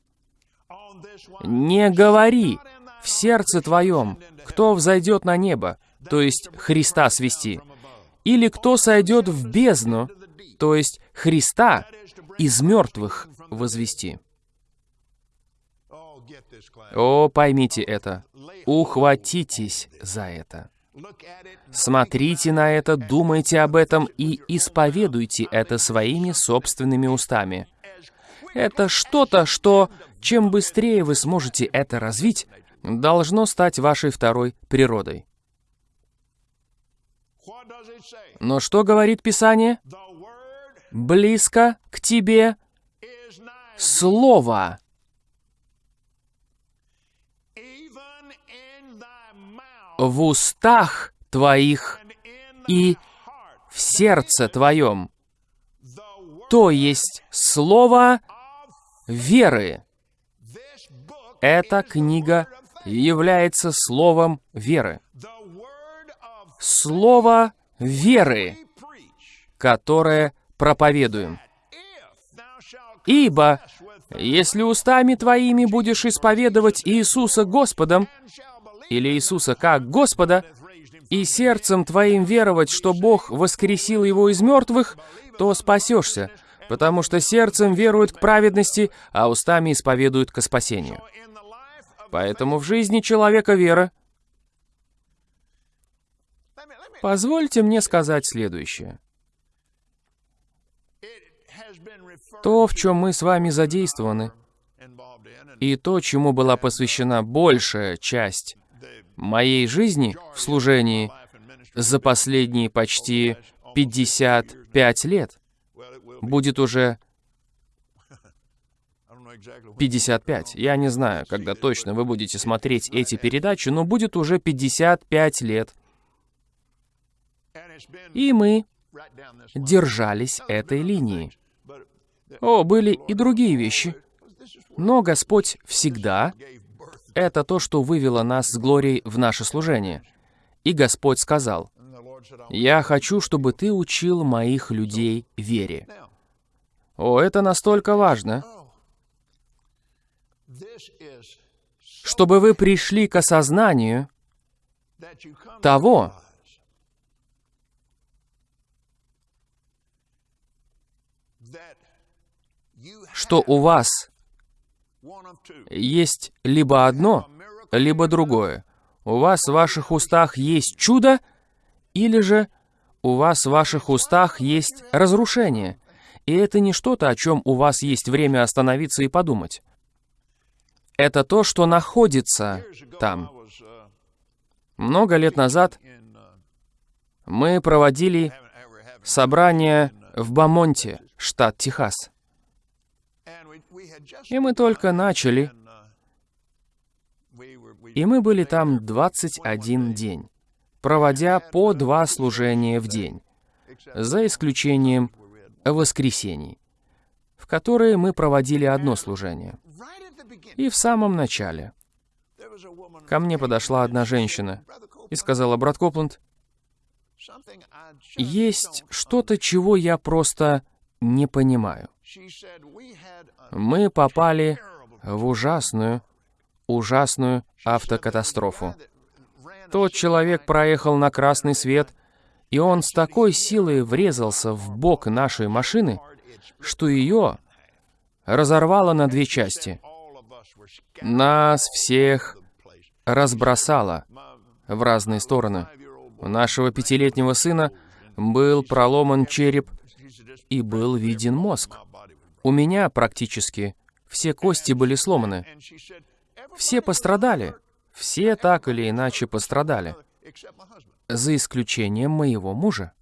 S1: Не говори в сердце твоем, кто взойдет на небо, то есть Христа свести, или кто сойдет в бездну, то есть Христа из мертвых возвести. О, поймите это. Ухватитесь за это. Смотрите на это, думайте об этом и исповедуйте это своими собственными устами. Это что-то, что, чем быстрее вы сможете это развить, должно стать вашей второй природой. Но что говорит Писание? Близко к тебе Слово. В устах твоих и в сердце твоем. То есть Слово веры. Эта книга является словом веры. Слово веры, которое проповедуем. Ибо, если устами твоими будешь исповедовать Иисуса Господом, или Иисуса как Господа, и сердцем твоим веровать, что Бог воскресил его из мертвых, то спасешься, потому что сердцем веруют к праведности, а устами исповедуют к спасению. Поэтому в жизни человека вера. Позвольте мне сказать следующее. То, в чем мы с вами задействованы, и то, чему была посвящена большая часть моей жизни в служении за последние почти 55 лет, будет уже 55. Я не знаю, когда точно вы будете смотреть эти передачи, но будет уже 55 лет. И мы держались этой линии. О, были и другие вещи. Но Господь всегда — это то, что вывело нас с Глорией в наше служение. И Господь сказал, «Я хочу, чтобы ты учил моих людей вере». О, это настолько важно, чтобы вы пришли к осознанию того, что у вас есть либо одно, либо другое. У вас в ваших устах есть чудо, или же у вас в ваших устах есть разрушение. И это не что-то, о чем у вас есть время остановиться и подумать. Это то, что находится там. Много лет назад мы проводили собрание в Бамонте, штат Техас. И мы только начали, и мы были там 21 день, проводя по два служения в день, за исключением воскресений, в которые мы проводили одно служение. И в самом начале ко мне подошла одна женщина и сказала, «Брат Копланд, есть что-то, чего я просто не понимаю. Мы попали в ужасную, ужасную автокатастрофу. Тот человек проехал на красный свет, и он с такой силой врезался в бок нашей машины, что ее разорвало на две части. Нас всех разбросало в разные стороны. У нашего пятилетнего сына был проломан череп и был виден мозг. У меня практически все кости были сломаны. Все пострадали. Все так или иначе пострадали. За исключением моего мужа.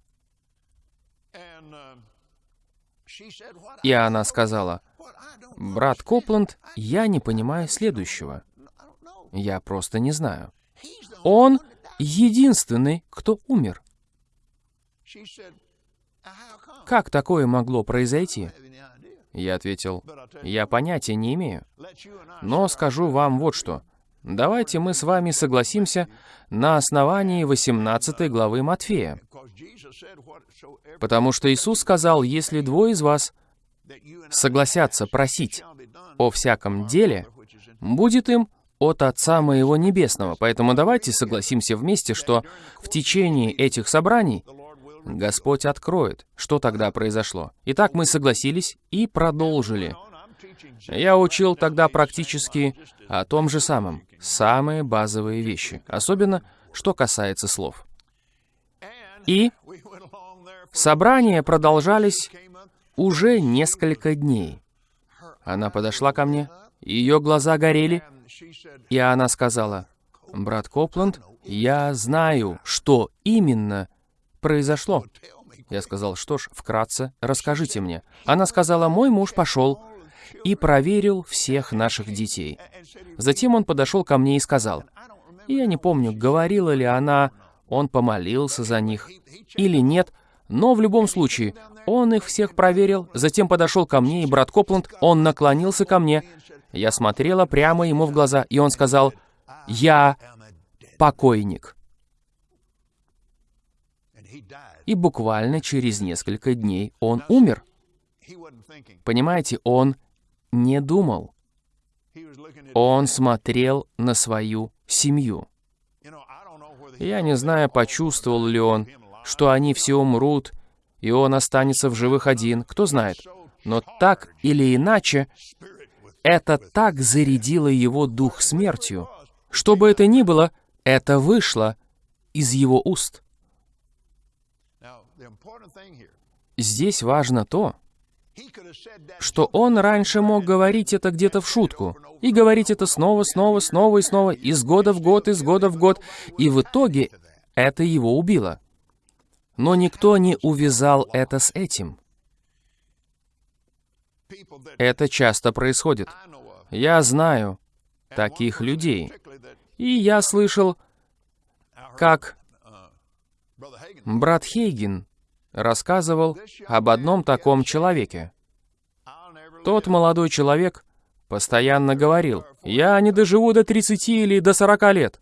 S1: И она сказала, «Брат Копланд, я не понимаю следующего. Я просто не знаю. Он единственный, кто умер. Как такое могло произойти? Я ответил, я понятия не имею. Но скажу вам вот что. Давайте мы с вами согласимся на основании 18 главы Матфея. Потому что Иисус сказал, если двое из вас согласятся просить о всяком деле, будет им от Отца Моего Небесного. Поэтому давайте согласимся вместе, что в течение этих собраний Господь откроет, что тогда произошло. Итак, мы согласились и продолжили. Я учил тогда практически о том же самом, самые базовые вещи, особенно что касается слов. И собрания продолжались уже несколько дней. Она подошла ко мне, ее глаза горели, и она сказала, «Брат Копланд, я знаю, что именно произошло?» Я сказал, что ж, вкратце, расскажите мне. Она сказала, мой муж пошел и проверил всех наших детей. Затем он подошел ко мне и сказал, я не помню, говорила ли она, он помолился за них или нет, но в любом случае, он их всех проверил, затем подошел ко мне, и брат Копланд, он наклонился ко мне. Я смотрела прямо ему в глаза, и он сказал, «Я покойник» и буквально через несколько дней он умер. Понимаете, он не думал. Он смотрел на свою семью. Я не знаю, почувствовал ли он, что они все умрут, и он останется в живых один, кто знает. Но так или иначе, это так зарядило его дух смертью. Что бы это ни было, это вышло из его уст. Здесь важно то, что он раньше мог говорить это где-то в шутку, и говорить это снова, снова, снова и снова, из года в год, из года в год, и в итоге это его убило. Но никто не увязал это с этим. Это часто происходит. Я знаю таких людей. И я слышал, как брат Хейген рассказывал об одном таком человеке. Тот молодой человек постоянно говорил, «Я не доживу до 30 или до 40 лет».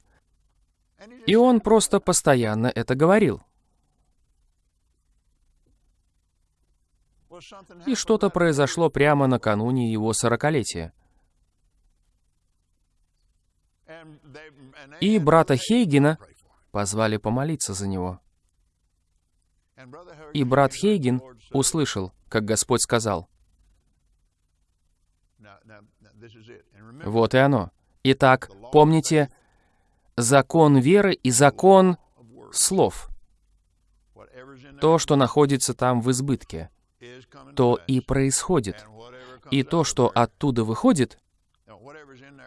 S1: И он просто постоянно это говорил. И что-то произошло прямо накануне его сорокалетия. И брата Хейгена позвали помолиться за него. И брат Хейген услышал, как Господь сказал, Вот и оно. Итак, помните, закон веры и закон слов. То, что находится там в избытке, то и происходит. И то, что оттуда выходит,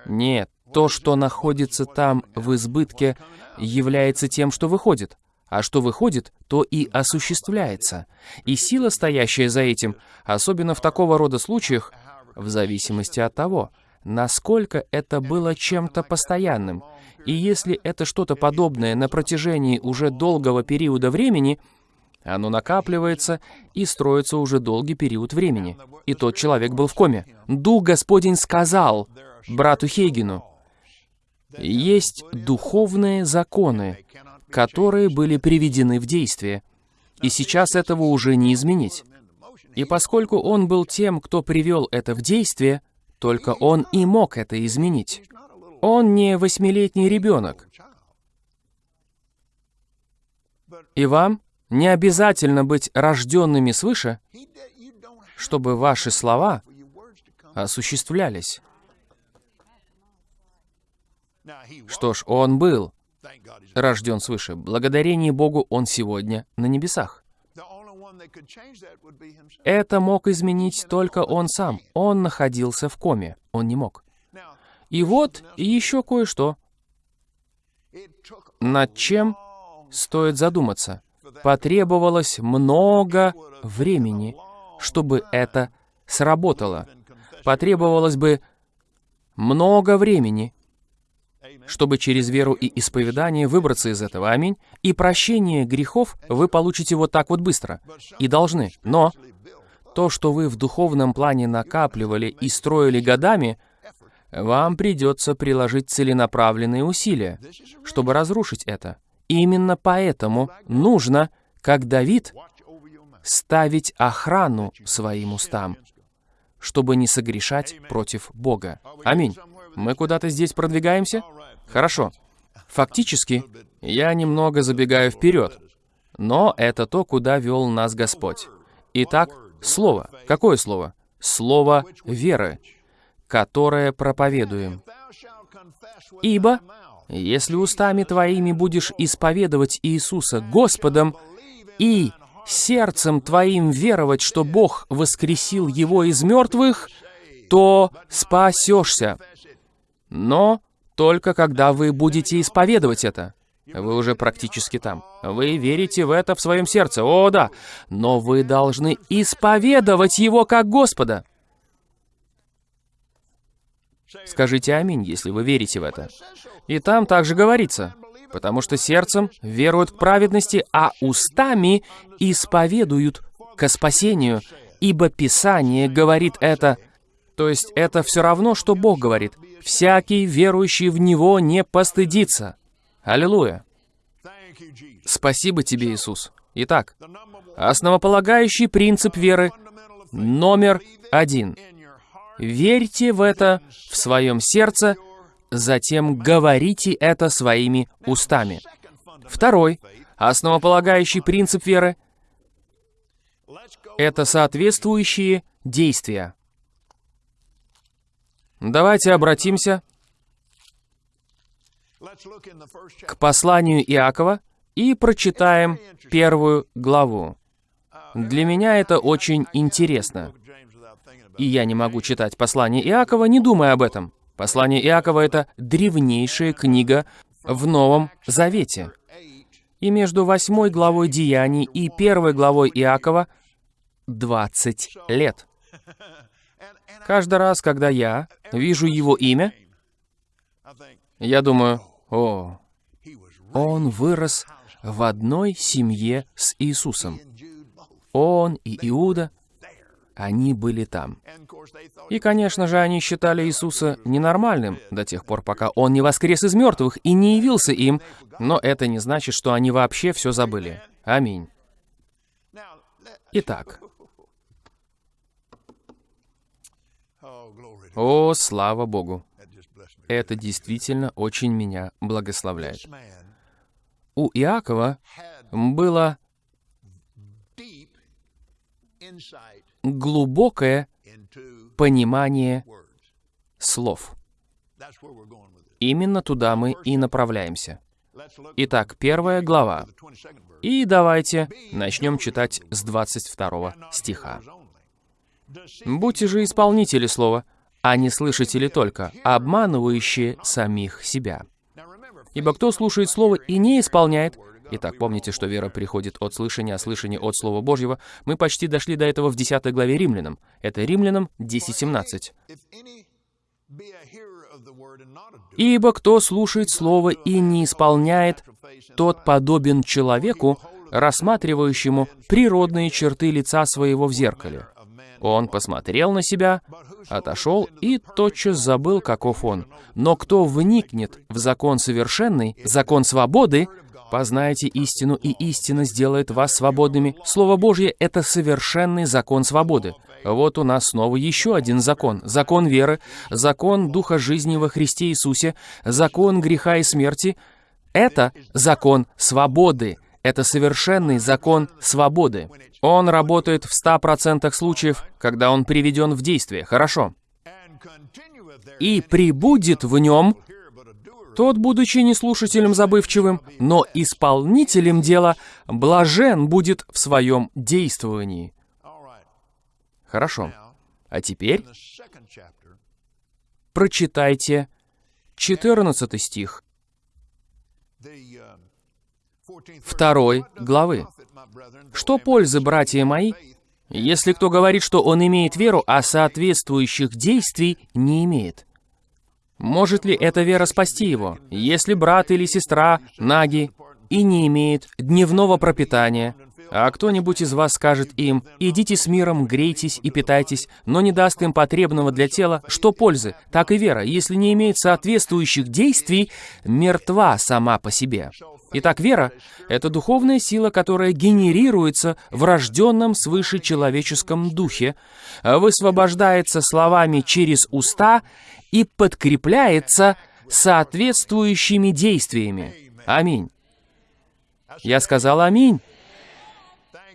S1: нет, то, что находится там в избытке, является тем, что выходит. А что выходит, то и осуществляется. И сила, стоящая за этим, особенно в такого рода случаях, в зависимости от того, насколько это было чем-то постоянным. И если это что-то подобное на протяжении уже долгого периода времени, оно накапливается и строится уже долгий период времени. И тот человек был в коме. Дух Господень сказал брату Хейгену, есть духовные законы, которые были приведены в действие. И сейчас этого уже не изменить. И поскольку он был тем, кто привел это в действие, только он и мог это изменить. Он не восьмилетний ребенок. И вам не обязательно быть рожденными свыше, чтобы ваши слова осуществлялись. Что ж, он был рожден свыше. Благодарение Богу он сегодня на небесах. Это мог изменить только он сам. Он находился в коме. Он не мог. И вот еще кое-что, над чем стоит задуматься. Потребовалось много времени, чтобы это сработало. Потребовалось бы много времени, чтобы через веру и исповедание выбраться из этого. Аминь. И прощение грехов вы получите вот так вот быстро. И должны. Но то, что вы в духовном плане накапливали и строили годами, вам придется приложить целенаправленные усилия, чтобы разрушить это. Именно поэтому нужно, как Давид, ставить охрану своим устам, чтобы не согрешать против Бога. Аминь. Мы куда-то здесь продвигаемся? Хорошо. Фактически, я немного забегаю вперед, но это то, куда вел нас Господь. Итак, слово. Какое слово? Слово веры, которое проповедуем. Ибо, если устами твоими будешь исповедовать Иисуса Господом и сердцем твоим веровать, что Бог воскресил Его из мертвых, то спасешься. Но только когда вы будете исповедовать это. Вы уже практически там. Вы верите в это в своем сердце. О, да. Но вы должны исповедовать Его как Господа. Скажите «Аминь», если вы верите в это. И там также говорится, потому что сердцем веруют к праведности, а устами исповедуют ко спасению, ибо Писание говорит это. То есть это все равно, что Бог говорит. «Всякий, верующий в Него, не постыдится». Аллилуйя. Спасибо тебе, Иисус. Итак, основополагающий принцип веры номер один. Верьте в это в своем сердце, затем говорите это своими устами. Второй, основополагающий принцип веры это соответствующие действия. Давайте обратимся к посланию Иакова и прочитаем первую главу. Для меня это очень интересно. И я не могу читать послание Иакова, не думая об этом. Послание Иакова — это древнейшая книга в Новом Завете. И между восьмой главой Деяний и первой главой Иакова 20 лет. Каждый раз, когда я вижу его имя, я думаю, о, он вырос в одной семье с Иисусом. Он и Иуда, они были там. И, конечно же, они считали Иисуса ненормальным до тех пор, пока Он не воскрес из мертвых и не явился им, но это не значит, что они вообще все забыли. Аминь. Итак, о, слава Богу, это действительно очень меня благословляет. У Иакова было глубокое понимание слов. Именно туда мы и направляемся. Итак, первая глава.
S2: at the 22nd verse.
S1: И давайте начнем читать с 22 стиха. «Будьте же исполнители слова, а не слышатели только, обманывающие самих себя. Ибо кто слушает слово и не исполняет, Итак, помните, что вера приходит от слышания, а слышание от Слова Божьего. Мы почти дошли до этого в 10 главе Римлянам. Это Римлянам 10.17.
S2: if any be a hearer of the word and not a doer,
S1: «Ибо кто слушает Слово и не исполняет, тот подобен человеку, рассматривающему природные черты лица своего в зеркале. Он посмотрел на себя, отошел и тотчас забыл, каков он. Но кто вникнет в закон совершенный, закон свободы, познайте истину, и истина сделает вас свободными. Слово Божье — это совершенный закон свободы. Вот у нас снова еще один закон. Закон веры, закон Духа жизни во Христе Иисусе, закон греха и смерти. Это закон свободы. Это совершенный закон свободы. Он работает в 100% случаев, когда он приведен в действие. Хорошо. И прибудет в нем тот, будучи не слушателем забывчивым, но исполнителем дела, блажен будет в своем действовании. Хорошо. А теперь прочитайте 14 стих
S2: 14th verse.
S1: второй
S2: What doth
S1: главы. Что пользы, братья мои, если кто говорит, что он имеет веру, а соответствующих действий не имеет? Может ли эта вера спасти его, если брат или сестра наги и не имеет дневного пропитания, а кто-нибудь из вас скажет им, «Идите с миром, грейтесь и питайтесь», но не даст им потребного для тела, что пользы? Так и вера, если не имеет соответствующих действий, мертва сама по себе. Итак, вера — это духовная сила, которая генерируется в рожденном свыше человеческом духе, высвобождается словами через уста и подкрепляется соответствующими действиями. Аминь. Я сказал аминь.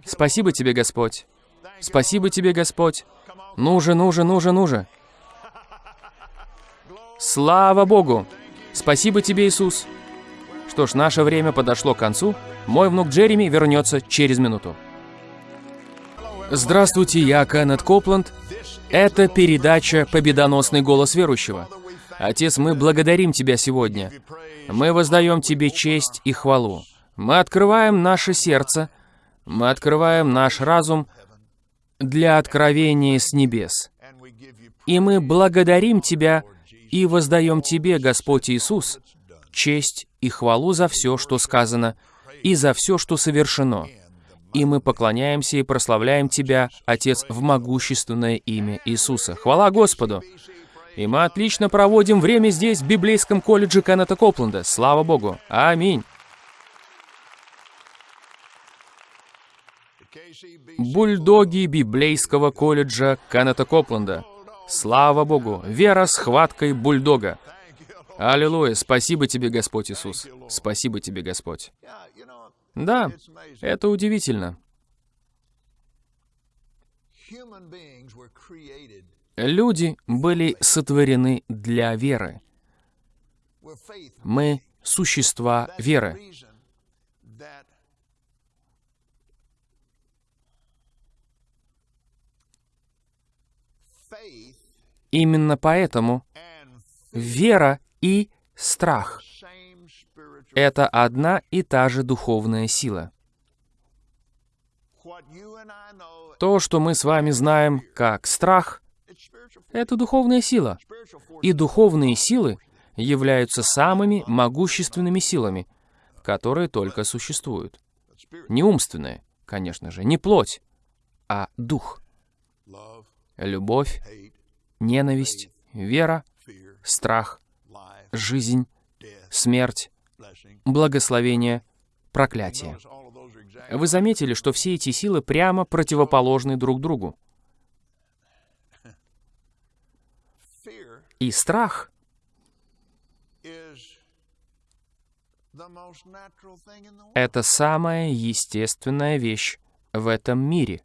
S1: Спасибо тебе, Господь. Спасибо тебе, Господь. Ну же, ну же, ну же, ну же. Слава Богу! Спасибо тебе, Иисус. Что ж, наше время подошло к концу. Мой внук Джереми вернется через минуту. Здравствуйте, я Кеннет Копланд. Это передача «Победоносный голос верующего». Отец, мы благодарим Тебя сегодня. Мы воздаем Тебе честь и хвалу. Мы открываем наше сердце, мы открываем наш разум для откровения с небес. И мы благодарим Тебя и воздаем Тебе, Господь Иисус, честь и хвалу за все, что сказано, и за все, что совершено. И мы поклоняемся и прославляем Тебя, Отец, в могущественное имя Иисуса. Хвала Господу! И мы отлично проводим время здесь, в библейском колледже Кеннета Копленда. Слава Богу! Аминь! Бульдоги библейского колледжа Кеннета Копленда. Слава Богу! Вера с хваткой бульдога. Аллилуйя! Спасибо тебе, Господь Иисус. Спасибо тебе, Господь. Да, это удивительно. Люди были сотворены для веры. Мы — существа веры. Именно поэтому вера и страх это одна и та же духовная сила. То, что мы с вами знаем как страх, это духовная сила. И духовные силы являются самыми могущественными силами, которые только существуют. Не умственные, конечно же, не плоть, а дух. Любовь, ненависть, вера, страх, жизнь, смерть, благословение, проклятие. Вы заметили, что все эти силы прямо противоположны друг другу. И страх это самая естественная вещь в этом мире.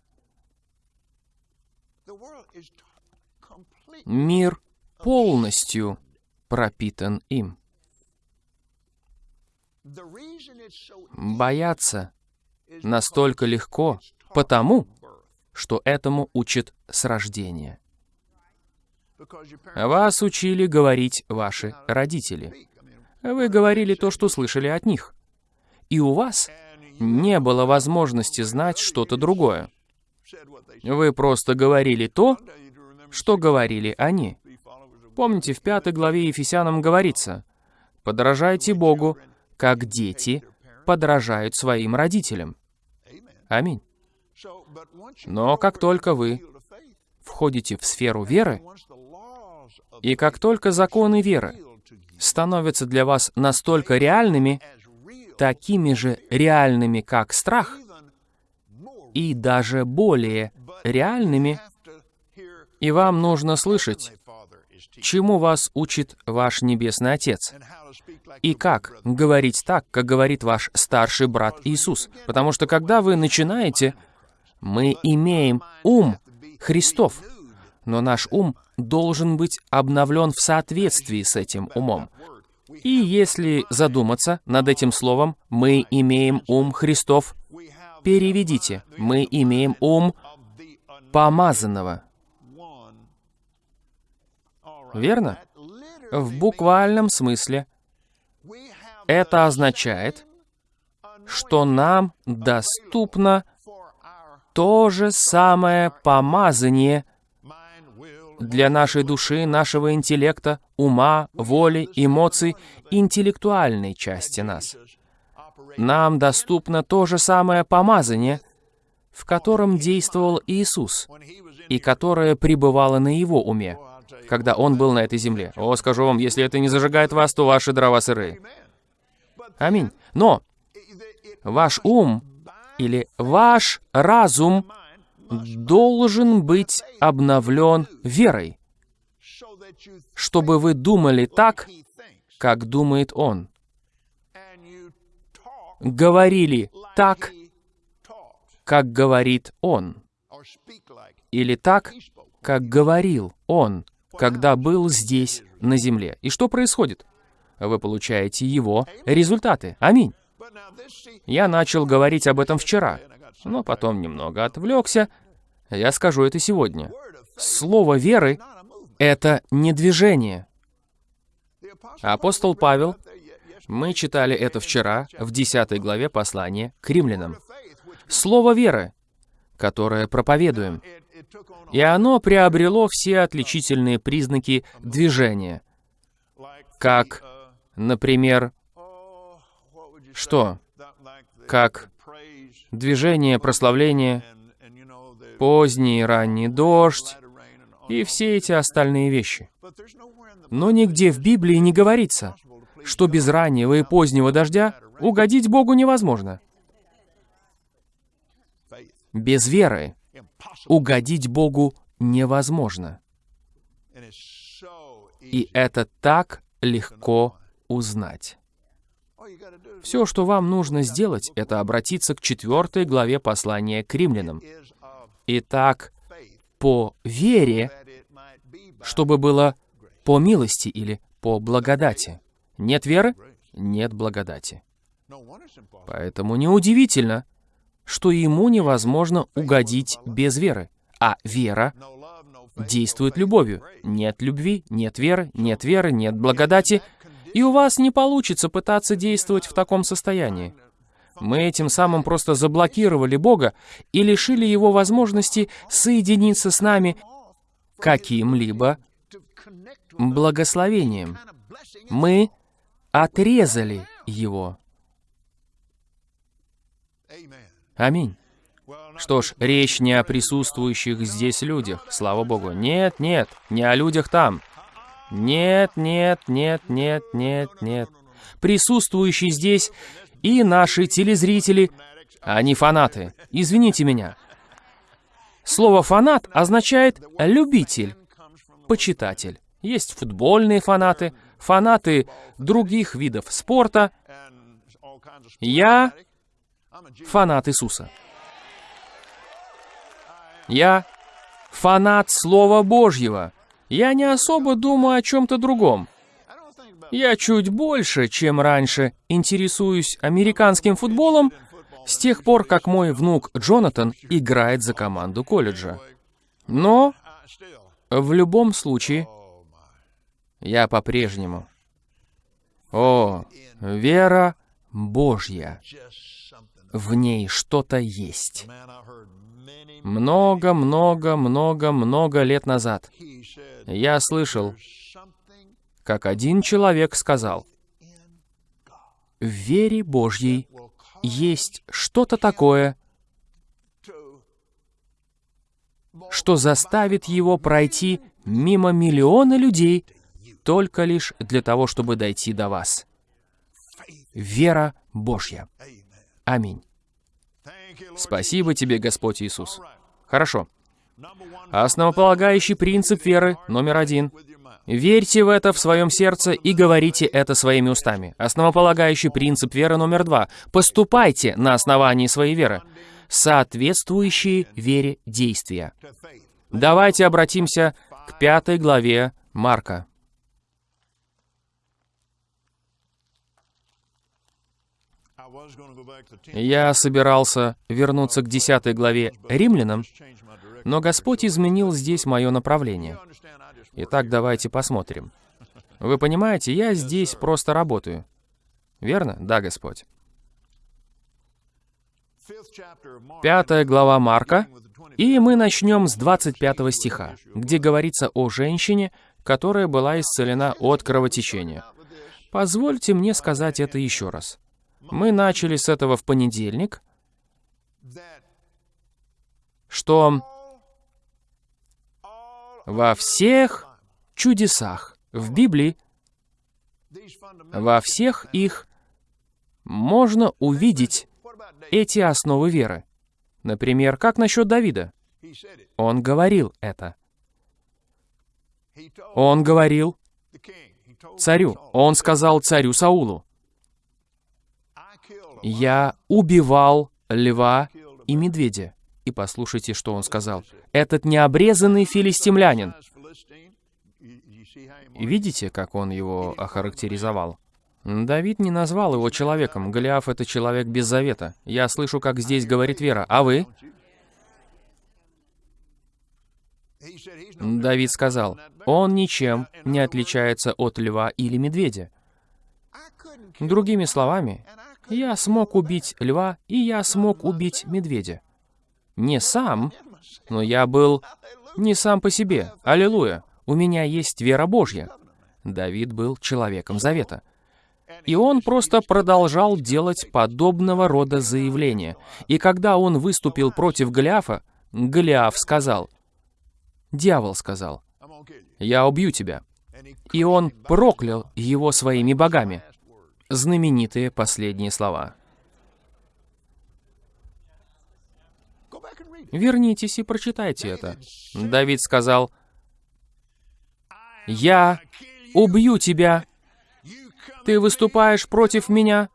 S1: Мир полностью пропитан им. Бояться настолько легко, потому что этому учат с рождения. Вас учили говорить ваши родители. Вы говорили то, что слышали от них. И у вас не было возможности знать что-то другое. Вы просто говорили то, что говорили они. Помните, в пятой главе Ефесянам говорится, «Подражайте Богу, как дети подражают своим родителям». Аминь. Но как только вы входите в сферу веры, и как только законы веры становятся для вас настолько реальными, такими же реальными, как страх, и даже более реальными, и вам нужно слышать, чему вас учит ваш Небесный Отец, и как говорить так, как говорит ваш старший брат Иисус. Потому что когда вы начинаете, мы имеем ум Христов, но наш ум должен быть обновлен в соответствии с этим умом. И если задуматься над этим словом «мы имеем ум Христов», переведите «мы имеем ум помазанного». Верно? В буквальном смысле это означает, что нам доступно то же самое помазание для нашей души, нашего интеллекта, ума, воли, эмоций, интеллектуальной части нас. Нам доступно то же самое помазание, в котором действовал Иисус, и которое пребывало на Его уме, когда Он был на этой земле. О, скажу вам, если это не зажигает вас, то ваши дрова сырые. Аминь. Но ваш ум или ваш разум должен быть обновлен верой, чтобы вы думали так, как думает Он. Говорили так, как говорит Он. Или так, как говорил Он, когда был здесь, на земле. И что происходит? Вы получаете Его результаты. Аминь. Я начал говорить об этом вчера, но потом немного отвлекся. Я скажу это сегодня. Слово веры — это не движение. Апостол Павел, мы читали это вчера в 10 главе послания к римлянам. Слово веры, которое проповедуем. И оно приобрело все отличительные признаки движения. Как, например, что? Как движение, прославление, поздний и ранний дождь и все эти остальные вещи. Но нигде в Библии не говорится, что без раннего и позднего дождя угодить Богу невозможно. Без веры угодить Богу невозможно. И это так легко узнать. Все, что вам нужно сделать, это обратиться к четвертой главе послания к римлянам. Итак, по вере, чтобы было по милости или по благодати. Нет веры — нет благодати. Поэтому неудивительно, что ему невозможно угодить без веры. А вера действует любовью. Нет любви, нет веры, нет веры, нет благодати, и у вас не получится пытаться действовать в таком состоянии. Мы этим самым просто заблокировали Бога и лишили Его возможности соединиться с нами каким-либо благословением. Мы отрезали Его. Аминь. Что ж, речь не о присутствующих здесь людях, слава Богу. Нет, нет, не о людях там. Нет, нет, нет, нет, нет, нет. Присутствующие здесь и наши телезрители, они фанаты. Извините меня. Слово «фанат» означает «любитель», «почитатель». Есть футбольные фанаты, фанаты других видов спорта. Я фанат Иисуса. Я фанат Слова Божьего. я не особо думаю о чем-то другом. Я чуть больше, чем раньше, интересуюсь американским футболом с тех пор, как мой внук Джонатан играет за команду колледжа. Но в любом случае, я по-прежнему. О, вера Божья. В ней что-то есть. Много, много, много, много лет назад я слышал, как один человек сказал, в вере Божьей есть что-то такое, что заставит его пройти мимо миллиона людей только лишь для того, чтобы дойти до вас. Вера Божья. Аминь. Спасибо тебе, Господь Иисус. Хорошо. Основополагающий принцип веры номер один. Верьте в это в своем сердце и говорите это своими устами. Основополагающий принцип веры номер два. Поступайте на основании своей веры. Соответствующие вере действия. Давайте обратимся к пятой главе Марка. Я собирался вернуться к десятой главе Римлянам, но Господь изменил здесь мое направление. Итак, давайте посмотрим. Вы понимаете, я здесь просто работаю. Верно? Да, Господь. Пятая глава Марка, и мы начнем с 25 стиха, где говорится о женщине, которая была исцелена от кровотечения. Позвольте мне сказать это еще раз. Мы начали с этого в понедельник, что во всех чудесах в Библии, во всех их можно увидеть эти основы веры. Например, как насчет Давида? Он говорил это. Он говорил царю. Он сказал царю Саулу, «Я убивал льва и медведя». И послушайте, что он сказал. Этот необрезанный филистимлянин. Видите, как он его охарактеризовал? Давид не назвал его человеком. Голиаф — это человек без завета. Я слышу, как здесь говорит Вера. А вы? Давид сказал, он ничем не отличается от льва или медведя. Другими словами, я смог убить льва, и я смог убить медведя. Не сам, но я был не сам по себе. Аллилуйя. У меня есть вера Божья. Давид был человеком завета. И он просто продолжал делать подобного рода заявления. И когда он выступил против Голиафа, Голиаф сказал, дьявол сказал, «Я убью тебя». И он проклял его своими богами. Знаменитые последние слова. Вернитесь и прочитайте это. Давид сказал, «Я убью тебя. Ты выступаешь против меня?»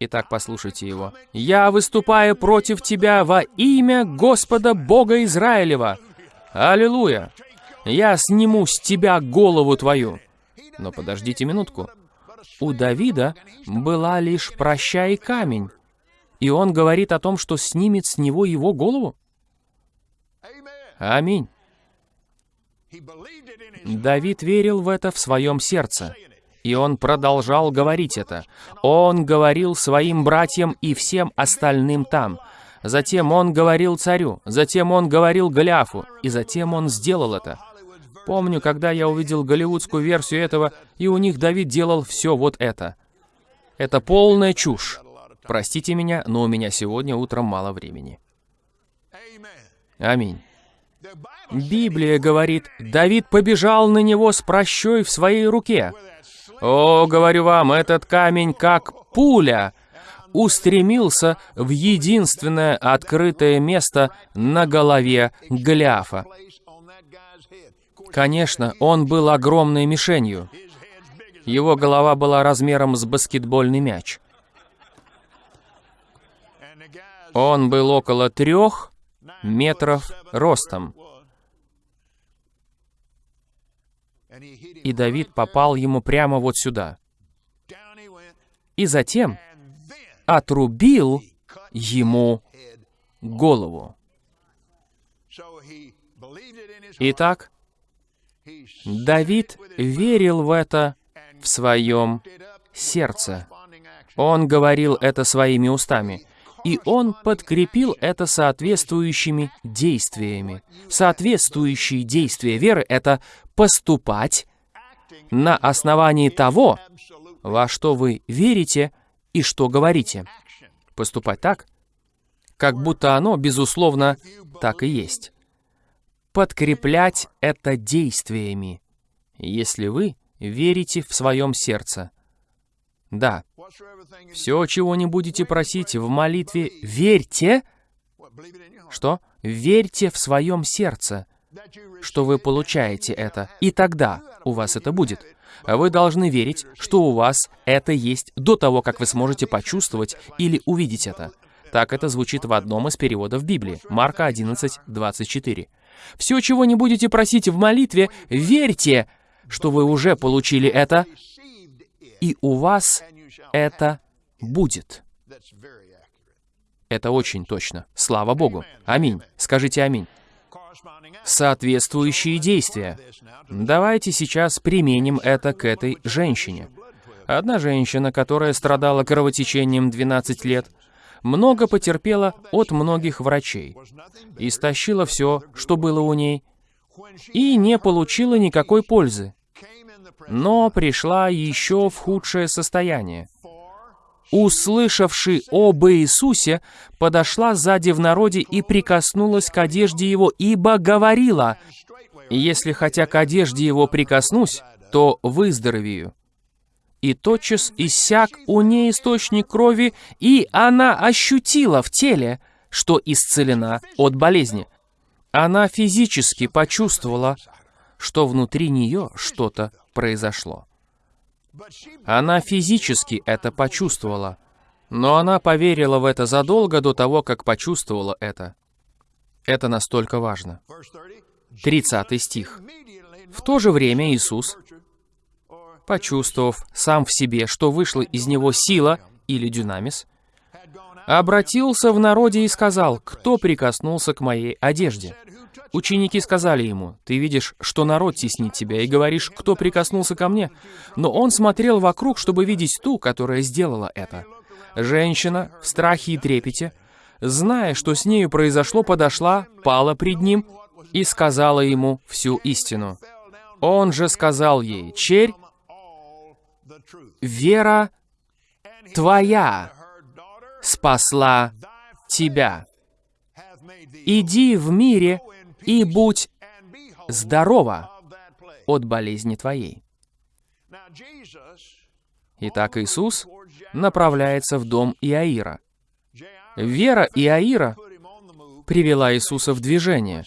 S1: Итак, послушайте его. «Я выступаю против тебя во имя Господа Бога Израилева. Аллилуйя! Я сниму с тебя голову твою». Но подождите минутку. У Давида была лишь «прощай камень». И он говорит о том, что снимет с него его голову? Аминь. Давид верил в это в своем сердце, и он продолжал говорить это. Он говорил своим братьям и всем остальным там. Затем он говорил царю, затем он говорил Голиафу, и затем он сделал это. Помню, когда я увидел голливудскую версию этого, и у них Давид делал все вот это. Это полная чушь. Простите меня, но у меня сегодня утром мало времени. Аминь. Библия говорит, Давид побежал на него с прощой в своей руке. О, говорю вам, этот камень, как пуля, устремился в единственное открытое место на голове Голиафа. Конечно, он был огромной мишенью. Его голова была размером с баскетбольный мяч. Он был около трех метров ростом. И Давид попал ему прямо вот сюда. И затем отрубил ему голову. Итак, Давид верил в это в своем сердце. Он говорил это своими устами. И он подкрепил это соответствующими действиями. Соответствующие действия веры — это поступать на основании того, во что вы верите и что говорите. Поступать так, как будто оно, безусловно, так и есть. Подкреплять это действиями, если вы верите в своем сердце. Да, все, чего не будете просить в молитве, верьте, что? Верьте в своем сердце, что вы получаете это, и тогда у вас это будет. Вы должны верить, что у вас это есть до того, как вы сможете почувствовать или увидеть это. Так это звучит в одном из переводов Библии, Марка 11, 24. Все, чего не будете просить в молитве, верьте, что вы уже получили это, и у вас это будет. Это очень точно. Слава Богу. Аминь. Скажите аминь. Соответствующие действия. Давайте сейчас применим это к этой женщине. Одна женщина, которая страдала кровотечением 12 лет, много потерпела от многих врачей, истощила все, что было у ней, и не получила никакой пользы, но пришла еще в худшее состояние. Услышавши об Иисусе, подошла сзади в народе и прикоснулась к одежде его, ибо говорила, «Если хотя к одежде его прикоснусь, то выздоровею». И тотчас иссяк у ней источник крови, и она ощутила в теле, что исцелена от болезни. Она физически почувствовала, что внутри нее что-то произошло. Она физически это почувствовала, но она поверила в это задолго до того, как почувствовала это. Это настолько важно. 30 стих. В то же время Иисус, почувствовав сам в себе, что вышла из него сила или дюнамис, обратился в народе и сказал, «Кто прикоснулся к моей одежде?» Ученики сказали ему, «Ты видишь, что народ теснит тебя, и говоришь, кто прикоснулся ко мне?» Но он смотрел вокруг, чтобы видеть ту, которая сделала это. Женщина в страхе и трепете, зная, что с нею произошло, подошла, пала пред ним и сказала ему всю истину. Он же сказал ей, «Черь, вера твоя спасла тебя. Иди в мире и будь здорова от болезни твоей. Итак, Иисус направляется в дом Иаира. Вера Иаира привела Иисуса в движение,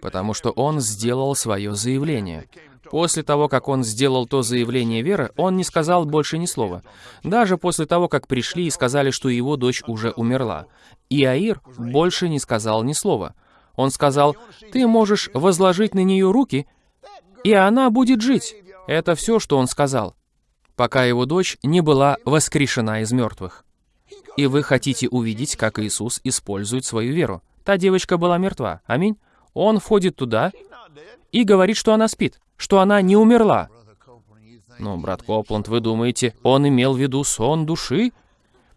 S1: потому что он сделал свое заявление. После того, как он сделал то заявление веры, он не сказал больше ни слова. Даже после того, как пришли и сказали, что его дочь уже умерла. Иаир больше не сказал ни слова. Он сказал, «Ты можешь возложить на нее руки, и она будет жить». Это все, что он сказал, пока его дочь не была воскрешена из мертвых. И вы хотите увидеть, как Иисус использует свою веру. Та девочка была мертва. Аминь. Он входит туда и говорит, что она спит, что она не умерла. Но, брат Копланд, вы думаете, он имел в виду сон души?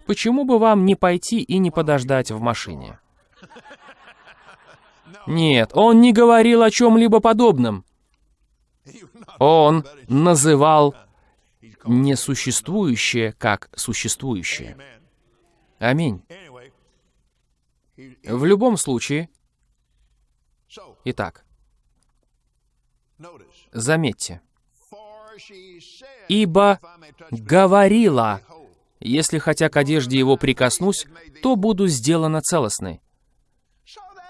S1: Почему бы вам не пойти и не подождать в машине? Нет, он не говорил о чем-либо подобном. Он называл несуществующее как существующее. Аминь. В любом случае, итак, заметьте, «Ибо говорила, если хотя к одежде его прикоснусь, то буду сделана целостной».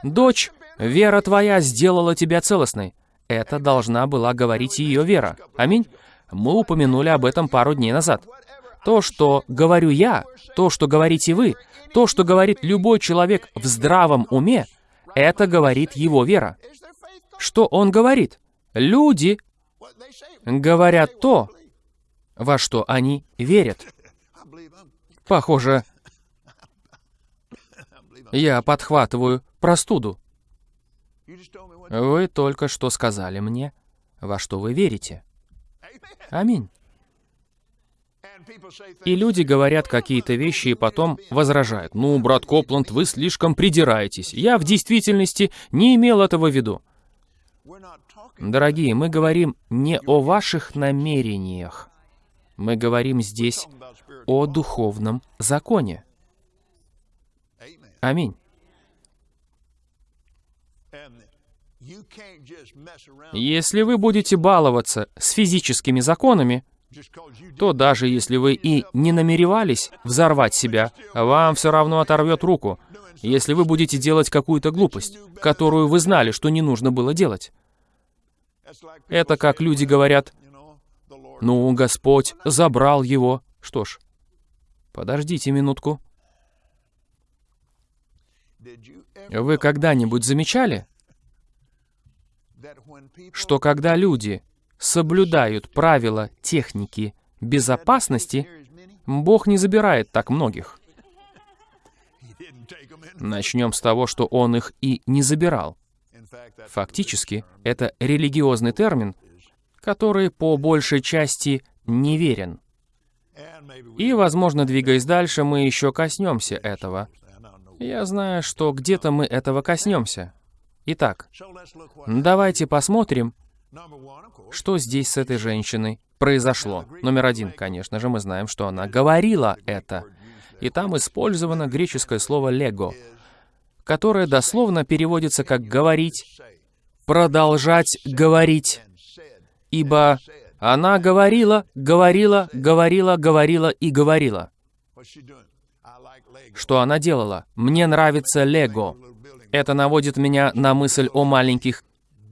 S1: Дочь Вера твоя сделала тебя целостной. Это должна была говорить ее вера. Аминь. Мы упомянули об этом пару дней назад. То, что говорю я, то, что говорите вы, то, что говорит любой человек в здравом уме, это говорит его вера. Что он говорит? Люди говорят то, во что они верят. Похоже, я подхватываю простуду. Вы только что сказали мне, во что вы верите. Аминь. И люди говорят какие-то вещи и потом возражают. «Ну, брат Копланд, вы слишком придираетесь. Я в действительности не имел этого в виду». Дорогие, мы говорим не о ваших намерениях. Мы говорим здесь о духовном законе. Аминь. Если вы будете баловаться с физическими законами, то даже если вы и не намеревались взорвать себя, вам все равно оторвет руку, если вы будете делать какую-то глупость, которую вы знали, что не нужно было делать. Это как люди говорят, «Ну, Господь забрал его». Что ж, подождите минутку. Вы когда-нибудь замечали, что когда люди соблюдают правила техники безопасности, Бог не забирает так многих. Начнем с того, что Он их и не забирал. Фактически, это религиозный термин, который по большей части неверен. И, возможно, двигаясь дальше, мы еще коснемся этого. Я знаю, что где-то мы этого коснемся. Итак, давайте посмотрим, что здесь с этой женщиной произошло. Номер один, конечно же, мы знаем, что она говорила это. И там использовано греческое слово «лего», которое дословно переводится как «говорить», «продолжать говорить», ибо она говорила, говорила, говорила, говорила и говорила. Что она делала? Мне нравится лего. Это наводит меня на мысль о маленьких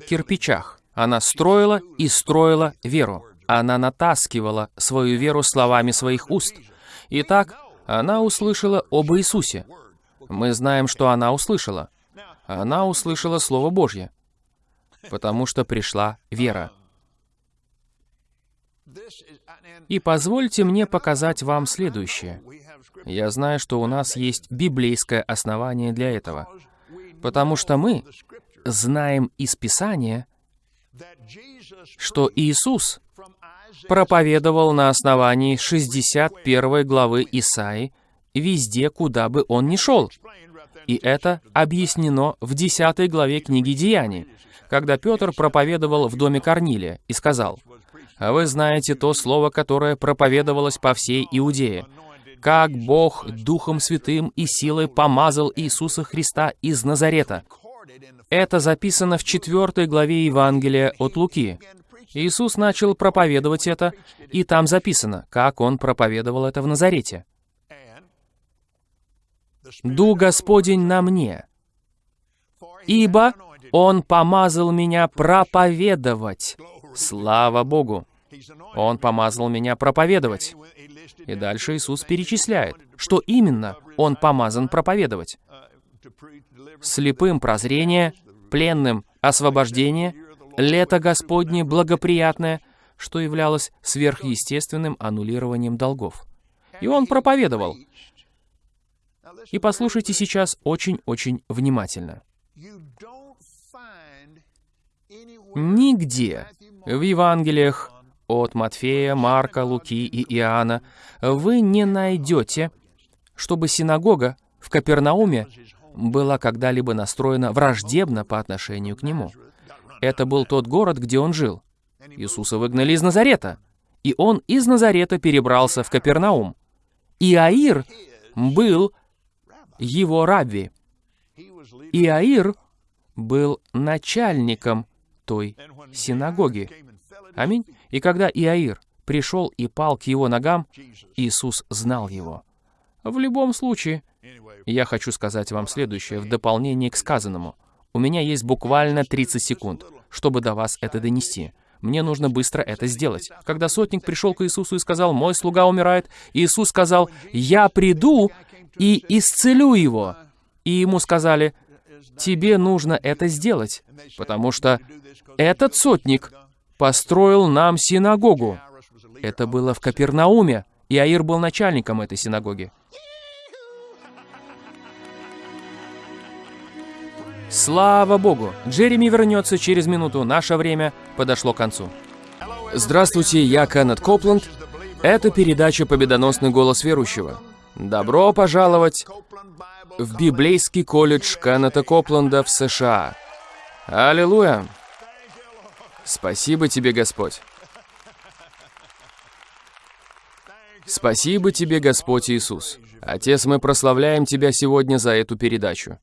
S1: кирпичах. Она строила и строила веру. Она натаскивала свою веру словами своих уст. Итак, она услышала об Иисусе. Мы знаем, что она услышала. Она услышала Слово Божье, потому что пришла вера. И позвольте мне показать вам следующее. Я знаю, что у нас есть библейское основание для этого, потому что мы знаем из Писания, что Иисус проповедовал на основании 61 главы Исаи везде, куда бы он ни шел. И это объяснено в 10 главе книги Деяний, когда Петр проповедовал в доме Корнилия и сказал, «А вы знаете то слово, которое проповедовалось по всей Иудее, как Бог Духом Святым и силой помазал Иисуса Христа из Назарета, это записано в четвертой главе Евангелия от Луки. Иисус начал проповедовать это, и там записано, как Он проповедовал это в Назарете. «Ду Господень на мне, ибо Он помазал меня проповедовать». Слава Богу! Он помазал меня проповедовать. И дальше Иисус перечисляет, что именно Он помазан проповедовать слепым прозрение, пленным освобождение, лето Господне благоприятное, что являлось сверхъестественным аннулированием долгов. И он проповедовал. И послушайте сейчас очень-очень внимательно. Нигде в Евангелиях от Матфея, Марка, Луки и Иоанна вы не найдете, чтобы синагога в Капернауме была когда-либо настроена враждебно по отношению к нему. Это был тот город, где он жил. Иисуса выгнали из Назарета, и он из Назарета перебрался в Капернаум. Иаир был его рабби. Иаир был начальником той синагоги. Аминь. И когда Иаир пришел и пал к его ногам, Иисус знал его. В любом случае, я хочу сказать вам следующее в дополнение к сказанному. У меня есть буквально 30 секунд, чтобы до вас это донести. Мне нужно быстро это сделать. Когда сотник пришел к Иисусу и сказал, «Мой слуга умирает», Иисус сказал, «Я приду и исцелю его». И ему сказали, «Тебе нужно это сделать, потому что этот сотник построил нам синагогу. Это было в Капернауме, и Аир был начальником этой синагоги. Слава Богу! Джереми вернется через минуту. Наше время подошло к концу. Здравствуйте, я Кеннет Копланд. Это передача «Победоносный голос верующего». Добро пожаловать в библейский колледж Кеннета Копланда в США. Аллилуйя! Спасибо тебе, Господь. Спасибо тебе, Господь Иисус. Отец, мы прославляем Тебя сегодня за эту передачу.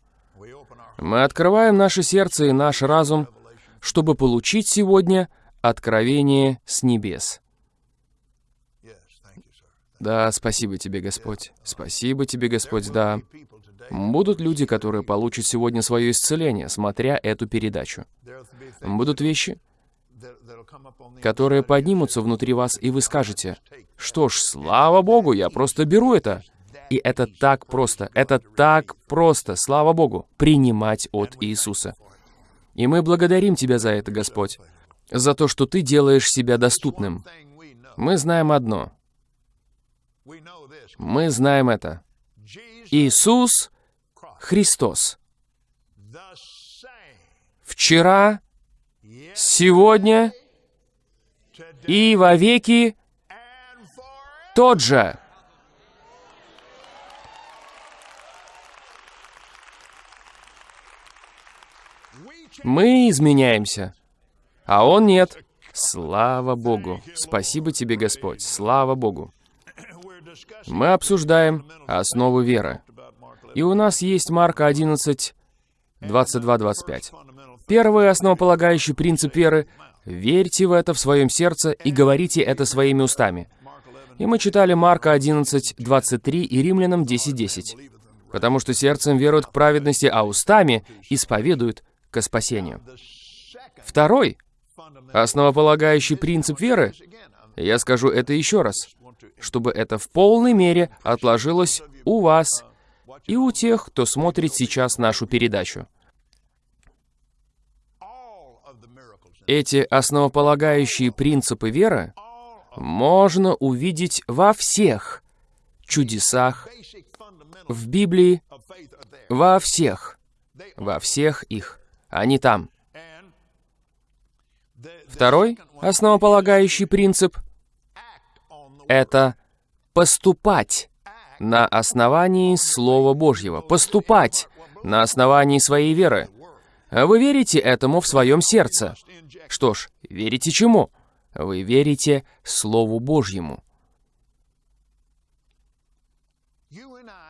S1: Мы открываем наше сердце и наш разум, чтобы получить сегодня откровение с небес. Да, спасибо тебе, Господь. Спасибо тебе, Господь, да. Будут люди, которые получат сегодня свое исцеление, смотря эту передачу. Будут вещи, которые поднимутся внутри вас, и вы скажете, что ж, слава Богу, я просто беру это. И это так просто, это так просто, слава Богу, принимать от Иисуса. И мы благодарим Тебя за это, Господь, за то, что Ты делаешь себя доступным. Мы знаем одно. Мы знаем это. Иисус Христос. Вчера, сегодня и во веки тот же. Мы изменяемся, а Он нет. Слава Богу! Спасибо тебе, Господь! Слава Богу! Мы обсуждаем основу веры. И у нас есть Марка 11, 22-25. Первый основополагающий принцип веры — верьте в это в своем сердце и говорите это своими устами. И мы читали Марка 11, 23 и Римлянам 10, 10. Потому что сердцем веруют к праведности, а устами исповедуют к спасению. Второй, основополагающий принцип веры, я скажу это еще раз, чтобы это в полной мере отложилось у вас и у тех, кто смотрит сейчас нашу передачу. Эти основополагающие принципы веры можно увидеть во всех чудесах в Библии, во всех, во всех их. Они там. Второй основополагающий принцип — это поступать на основании Слова Божьего, поступать на основании своей веры. Вы верите этому в своем сердце. Что ж, верите чему? Вы верите Слову Божьему.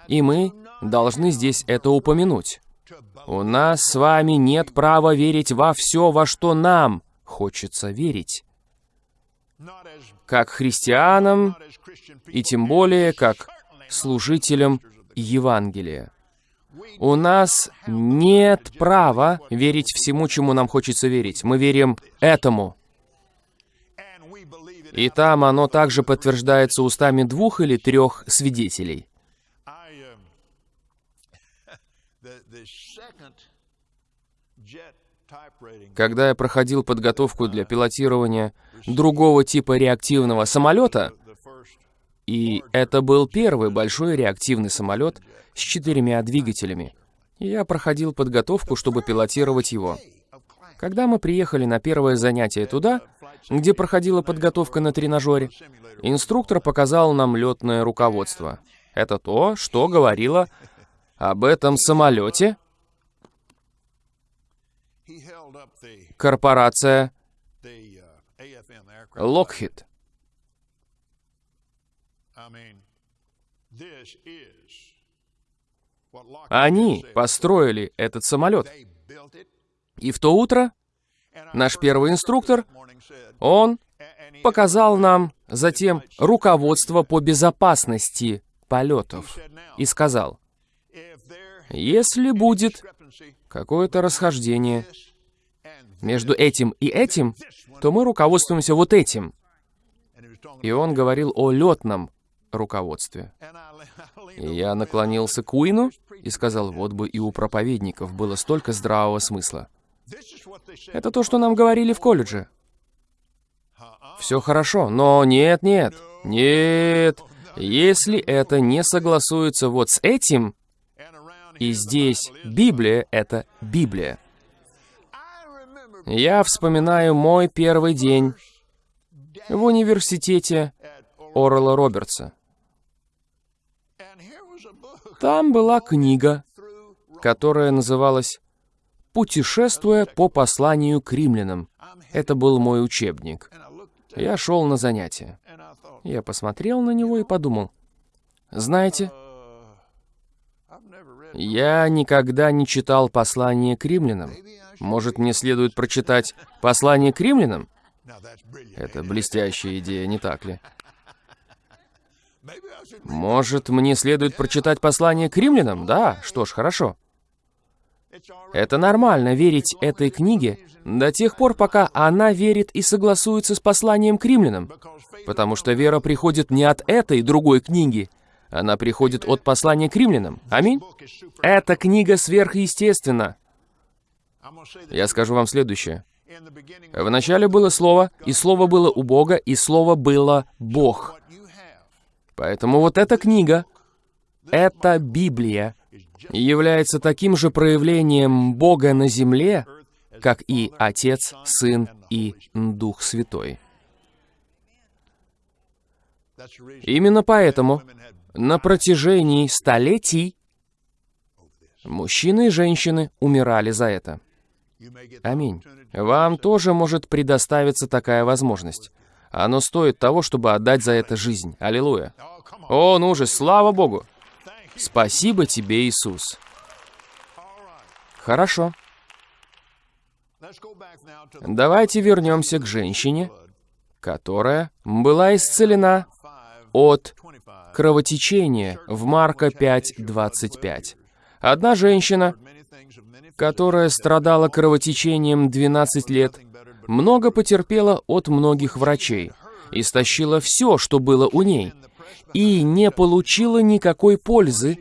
S1: И мы должны здесь это упомянуть. У нас с вами нет права верить во все, во что нам хочется верить. Как христианам, и тем более как служителям Евангелия. У нас нет права верить всему, чему нам хочется верить. Мы верим этому. И там оно также подтверждается устами двух или трех свидетелей. Когда я проходил подготовку для пилотирования другого типа реактивного самолета, и это был первый большой реактивный самолет с четырьмя двигателями, я проходил подготовку, чтобы пилотировать его. Когда мы приехали на первое занятие туда, где проходила подготовка на тренажере, инструктор показал нам летное руководство. Это то, что говорило об этом самолете корпорация Lockheed. Они построили этот самолет. И в то утро наш первый инструктор, он показал нам затем руководство по безопасности полетов и сказал, если будет какое-то расхождение между этим и этим, то мы руководствуемся вот этим. И он говорил о летном руководстве. И я наклонился к Уину и сказал, вот бы и у проповедников было столько здравого смысла. Это то, что нам говорили в колледже. Все хорошо, но нет, нет, нет. Если это не согласуется вот с этим, и здесь Библия — это Библия. Я вспоминаю мой первый день в университете Орла Робертса. Там была книга, которая называлась «Путешествуя по посланию к римлянам». Это был мой учебник. Я шел на занятия. Я посмотрел на него и подумал, знаете, я никогда не читал послание к римлянам. Может, мне следует прочитать послание к римлянам? Это блестящая идея, не так ли? Может, мне следует прочитать послание к римлянам? Да, что ж, хорошо. Это нормально верить этой книге до тех пор, пока она верит и согласуется с посланием к римлянам. Потому что вера приходит не от этой другой книги, она приходит от послания к римлянам. Аминь. Эта книга сверхъестественна. Я скажу вам следующее. Вначале было Слово, и Слово было у Бога, и Слово было Бог. Поэтому вот эта книга, эта Библия, является таким же проявлением Бога на земле, как и Отец, Сын и Дух Святой. Именно поэтому на протяжении столетий мужчины и женщины умирали за это. Аминь. Вам тоже может предоставиться такая возможность. Оно стоит того, чтобы отдать за это жизнь. Аллилуйя. О, ну же, слава Богу. Спасибо тебе, Иисус. Хорошо. Давайте вернемся к женщине, которая была исцелена от кровотечения в Марка 5.25. Одна женщина, которая страдала кровотечением 12 лет, много потерпела от многих врачей, истощила все, что было у ней, и не получила никакой пользы,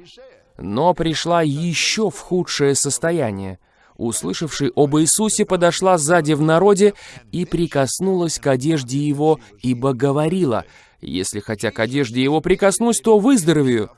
S1: но пришла еще в худшее состояние. Услышавший об Иисусе, подошла сзади в народе и прикоснулась к одежде его, ибо говорила, «Если хотя к одежде его прикоснусь, то выздоровею».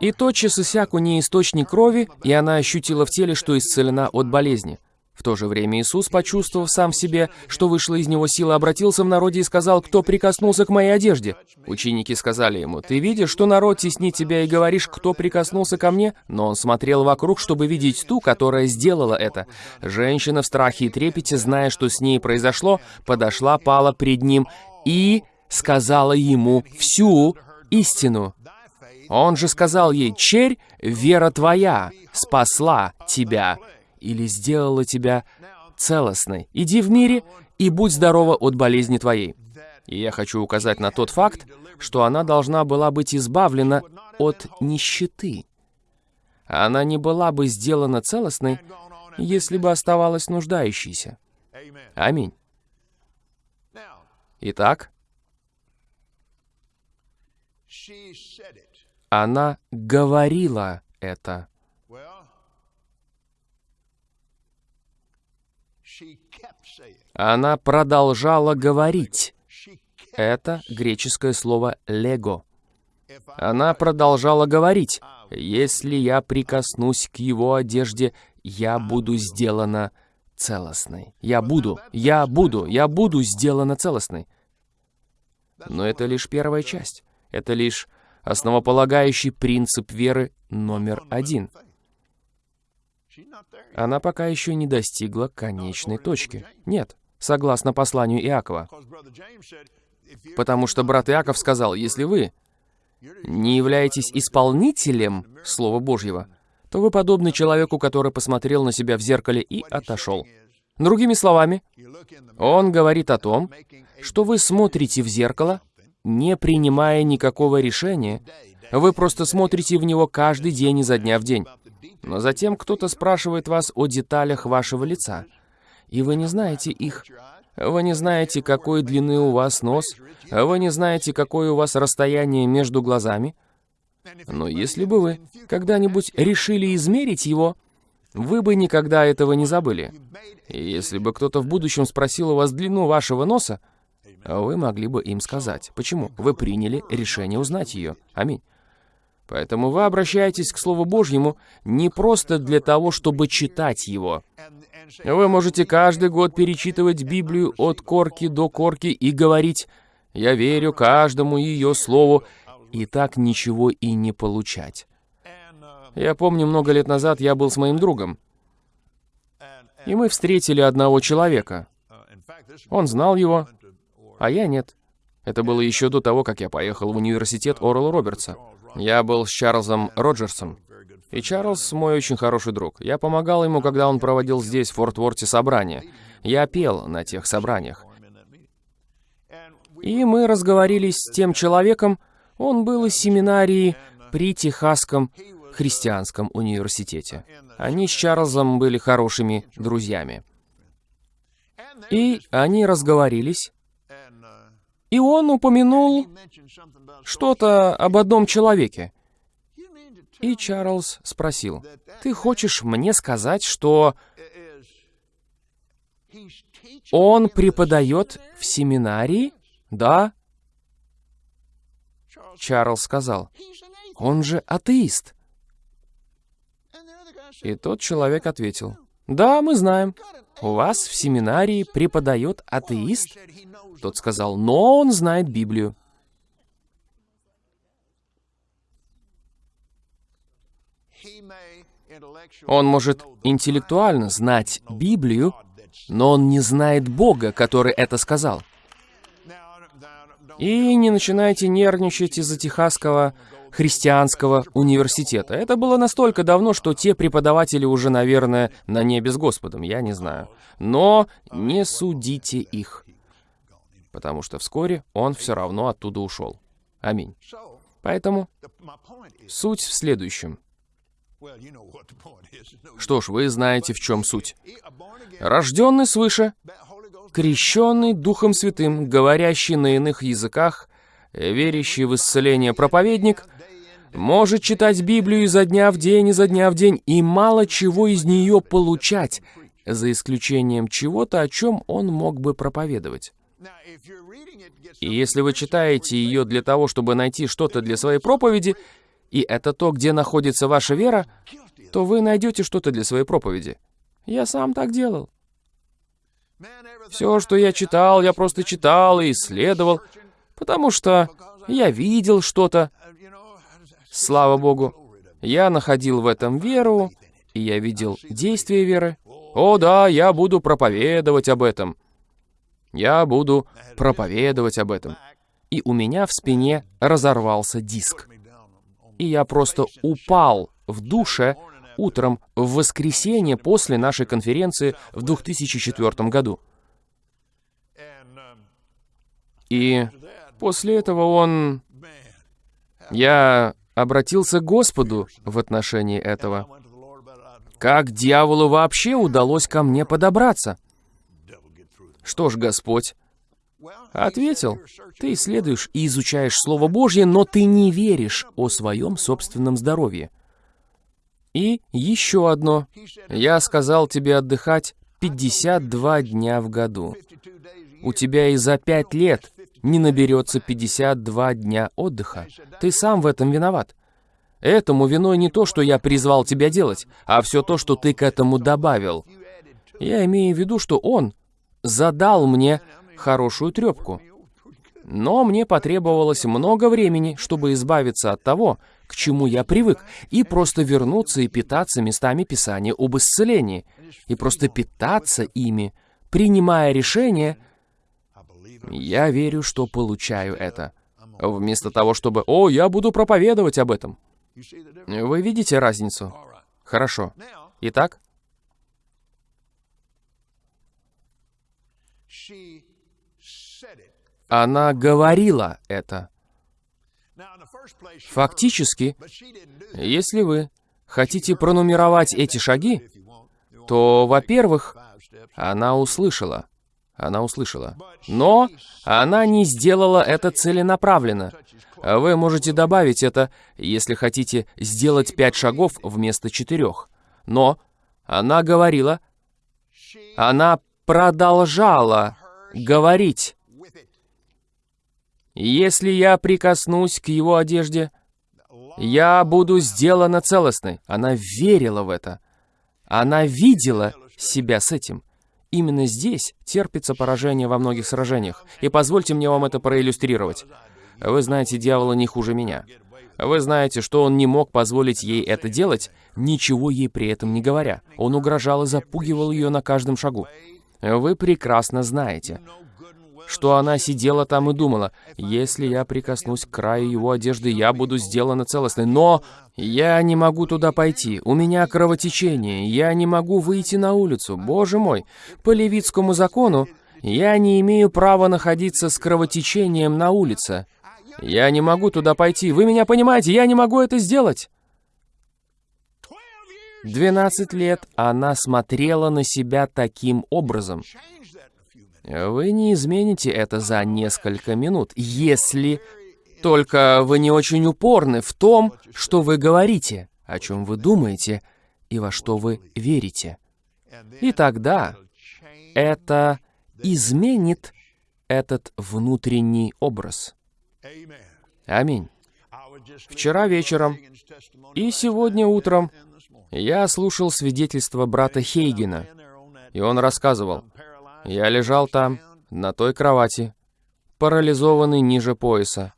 S1: И тотчас иссяк у ней источник крови, и она ощутила в теле, что исцелена от болезни. В то же время Иисус, почувствовав сам в себе, что вышла из него сила, обратился в народе и сказал, «Кто прикоснулся к моей одежде?» Ученики сказали ему, «Ты видишь, что народ теснит тебя и говоришь, кто прикоснулся ко мне?» Но он смотрел вокруг, чтобы видеть ту, которая сделала это. Женщина в страхе и трепете, зная, что с ней произошло, подошла, пала пред ним и сказала ему всю истину. Он же сказал ей, «Черь, вера твоя спасла тебя» или сделала тебя целостной. Иди в мире и будь здорова от болезни твоей. И я хочу указать на тот факт, что она должна была быть избавлена от нищеты. Она не была бы сделана целостной, если бы оставалась нуждающейся. Аминь. Итак, она говорила это. Она продолжала говорить. Это греческое слово «лего». Она продолжала говорить, «Если я прикоснусь к его одежде, я буду сделана целостной. Я буду, я буду, я буду сделана целостной». Но это лишь первая часть. Это лишь основополагающий принцип веры номер один — она пока еще не достигла конечной точки. Нет, согласно посланию Иакова. Потому что брат Иаков сказал, если вы не являетесь исполнителем Слова Божьего, то вы подобны человеку, который посмотрел на себя в зеркале и отошел. Другими словами, он говорит о том, что вы смотрите в зеркало, не принимая никакого решения, вы просто смотрите в него каждый день изо дня в день. Но затем кто-то спрашивает вас о деталях вашего лица, и вы не знаете их. Вы не знаете, какой длины у вас нос, вы не знаете, какое у вас расстояние между глазами. Но если бы вы когда-нибудь решили измерить его, вы бы никогда этого не забыли. И если бы кто-то в будущем спросил у вас длину вашего носа, вы могли бы им сказать. Почему? Вы приняли решение узнать ее. Аминь. Поэтому вы обращаетесь к Слову Божьему не просто для того, чтобы читать его. Вы можете каждый год перечитывать Библию от корки до корки и говорить «Я верю каждому ее слову», и так ничего и не получать. Я помню, много лет назад я был с моим другом, и мы встретили одного человека. Он знал его, а я нет. Это было еще до того, как я поехал в университет Орла Робертса. Я был с Чарльзом Роджерсом. И Чарльз мой очень хороший друг. Я помогал ему, когда он проводил здесь, в Форт Ворте, собрания. Я пел на тех собраниях. И мы разговорились с тем человеком, он был из семинарии при Техасском христианском университете. Они с Чарльзом были хорошими друзьями. И они разговорились, и он упомянул что-то об одном человеке. И Чарльз спросил, «Ты хочешь мне сказать, что он преподает в семинарии?» «Да». Чарльз сказал, «Он же атеист». И тот человек ответил, «Да, мы знаем. У вас в семинарии преподает атеист?» Тот сказал, «Но он знает Библию». Он может интеллектуально знать Библию, но он не знает Бога, который это сказал. И не начинайте нервничать из-за Техасского христианского университета. Это было настолько давно, что те преподаватели уже, наверное, на небе с Господом, я не знаю. Но не судите их, потому что вскоре он все равно оттуда ушел. Аминь. Поэтому суть в следующем. Что ж, вы знаете, в чем суть. Рожденный свыше, крещенный Духом Святым, говорящий на иных языках, верящий в исцеление проповедник, может читать Библию изо дня в день, изо дня в день, и мало чего из нее получать, за исключением чего-то, о чем он мог бы проповедовать. И если вы читаете ее для того, чтобы найти что-то для своей проповеди, и это то, где находится ваша вера, то вы найдете что-то для своей проповеди. Я сам так делал. Все, что я читал, я просто читал и исследовал, потому что я видел что-то, Слава Богу, я находил в этом веру, и я видел действие веры. О да, я буду проповедовать об этом. Я буду проповедовать об этом. И у меня в спине разорвался диск. И я просто упал в душе утром в воскресенье после нашей конференции в 2004 году. И после этого он... Я обратился к Господу в отношении этого. Как дьяволу вообще удалось ко мне подобраться? Что ж, Господь ответил, ты исследуешь и изучаешь Слово Божье, но ты не веришь о своем собственном здоровье. И еще одно. Я сказал тебе отдыхать 52 дня в году. У тебя и за пять лет не наберется 52 дня отдыха. Ты сам в этом виноват. Этому виной не то, что я призвал тебя делать, а все то, что ты к этому добавил. Я имею в виду, что он задал мне хорошую трепку. Но мне потребовалось много времени, чтобы избавиться от того, к чему я привык, и просто вернуться и питаться местами Писания об исцелении, и просто питаться ими, принимая решение — я верю, что получаю это. Вместо того, чтобы «О, я буду проповедовать об этом». Вы видите разницу? Хорошо. Итак? Она говорила это. Фактически, если вы хотите пронумеровать эти шаги, то, во-первых, она услышала. Она услышала. Но она не сделала это целенаправленно. Вы можете добавить это, если хотите сделать пять шагов вместо четырех. Но она говорила, она продолжала говорить Если я прикоснусь к его одежде, я буду сделана целостной. Она верила в это. Она видела себя с этим. Именно здесь терпится поражение во многих сражениях. И позвольте мне вам это проиллюстрировать. Вы знаете дьявола не хуже меня. Вы знаете, что он не мог позволить ей это делать, ничего ей при этом не говоря. Он угрожал и запугивал ее на каждом шагу. Вы прекрасно знаете, что она сидела там и думала, если я прикоснусь к краю его одежды, я буду сделана целостной. Но я не могу туда пойти, у меня кровотечение, я не могу выйти на улицу. Боже мой, по левитскому закону я не имею права находиться с кровотечением на улице. Я не могу туда пойти. Вы меня понимаете? Я не могу это сделать. 12 лет она смотрела на себя таким образом. Вы не измените это за несколько минут, если только вы не очень упорны в том, что вы говорите, о чем вы думаете и во что вы верите. И тогда это изменит этот внутренний образ. Аминь. Вчера вечером и сегодня утром я слушал свидетельство брата Хейгена, и он рассказывал, «Я лежал там, на той кровати, парализованный ниже пояса,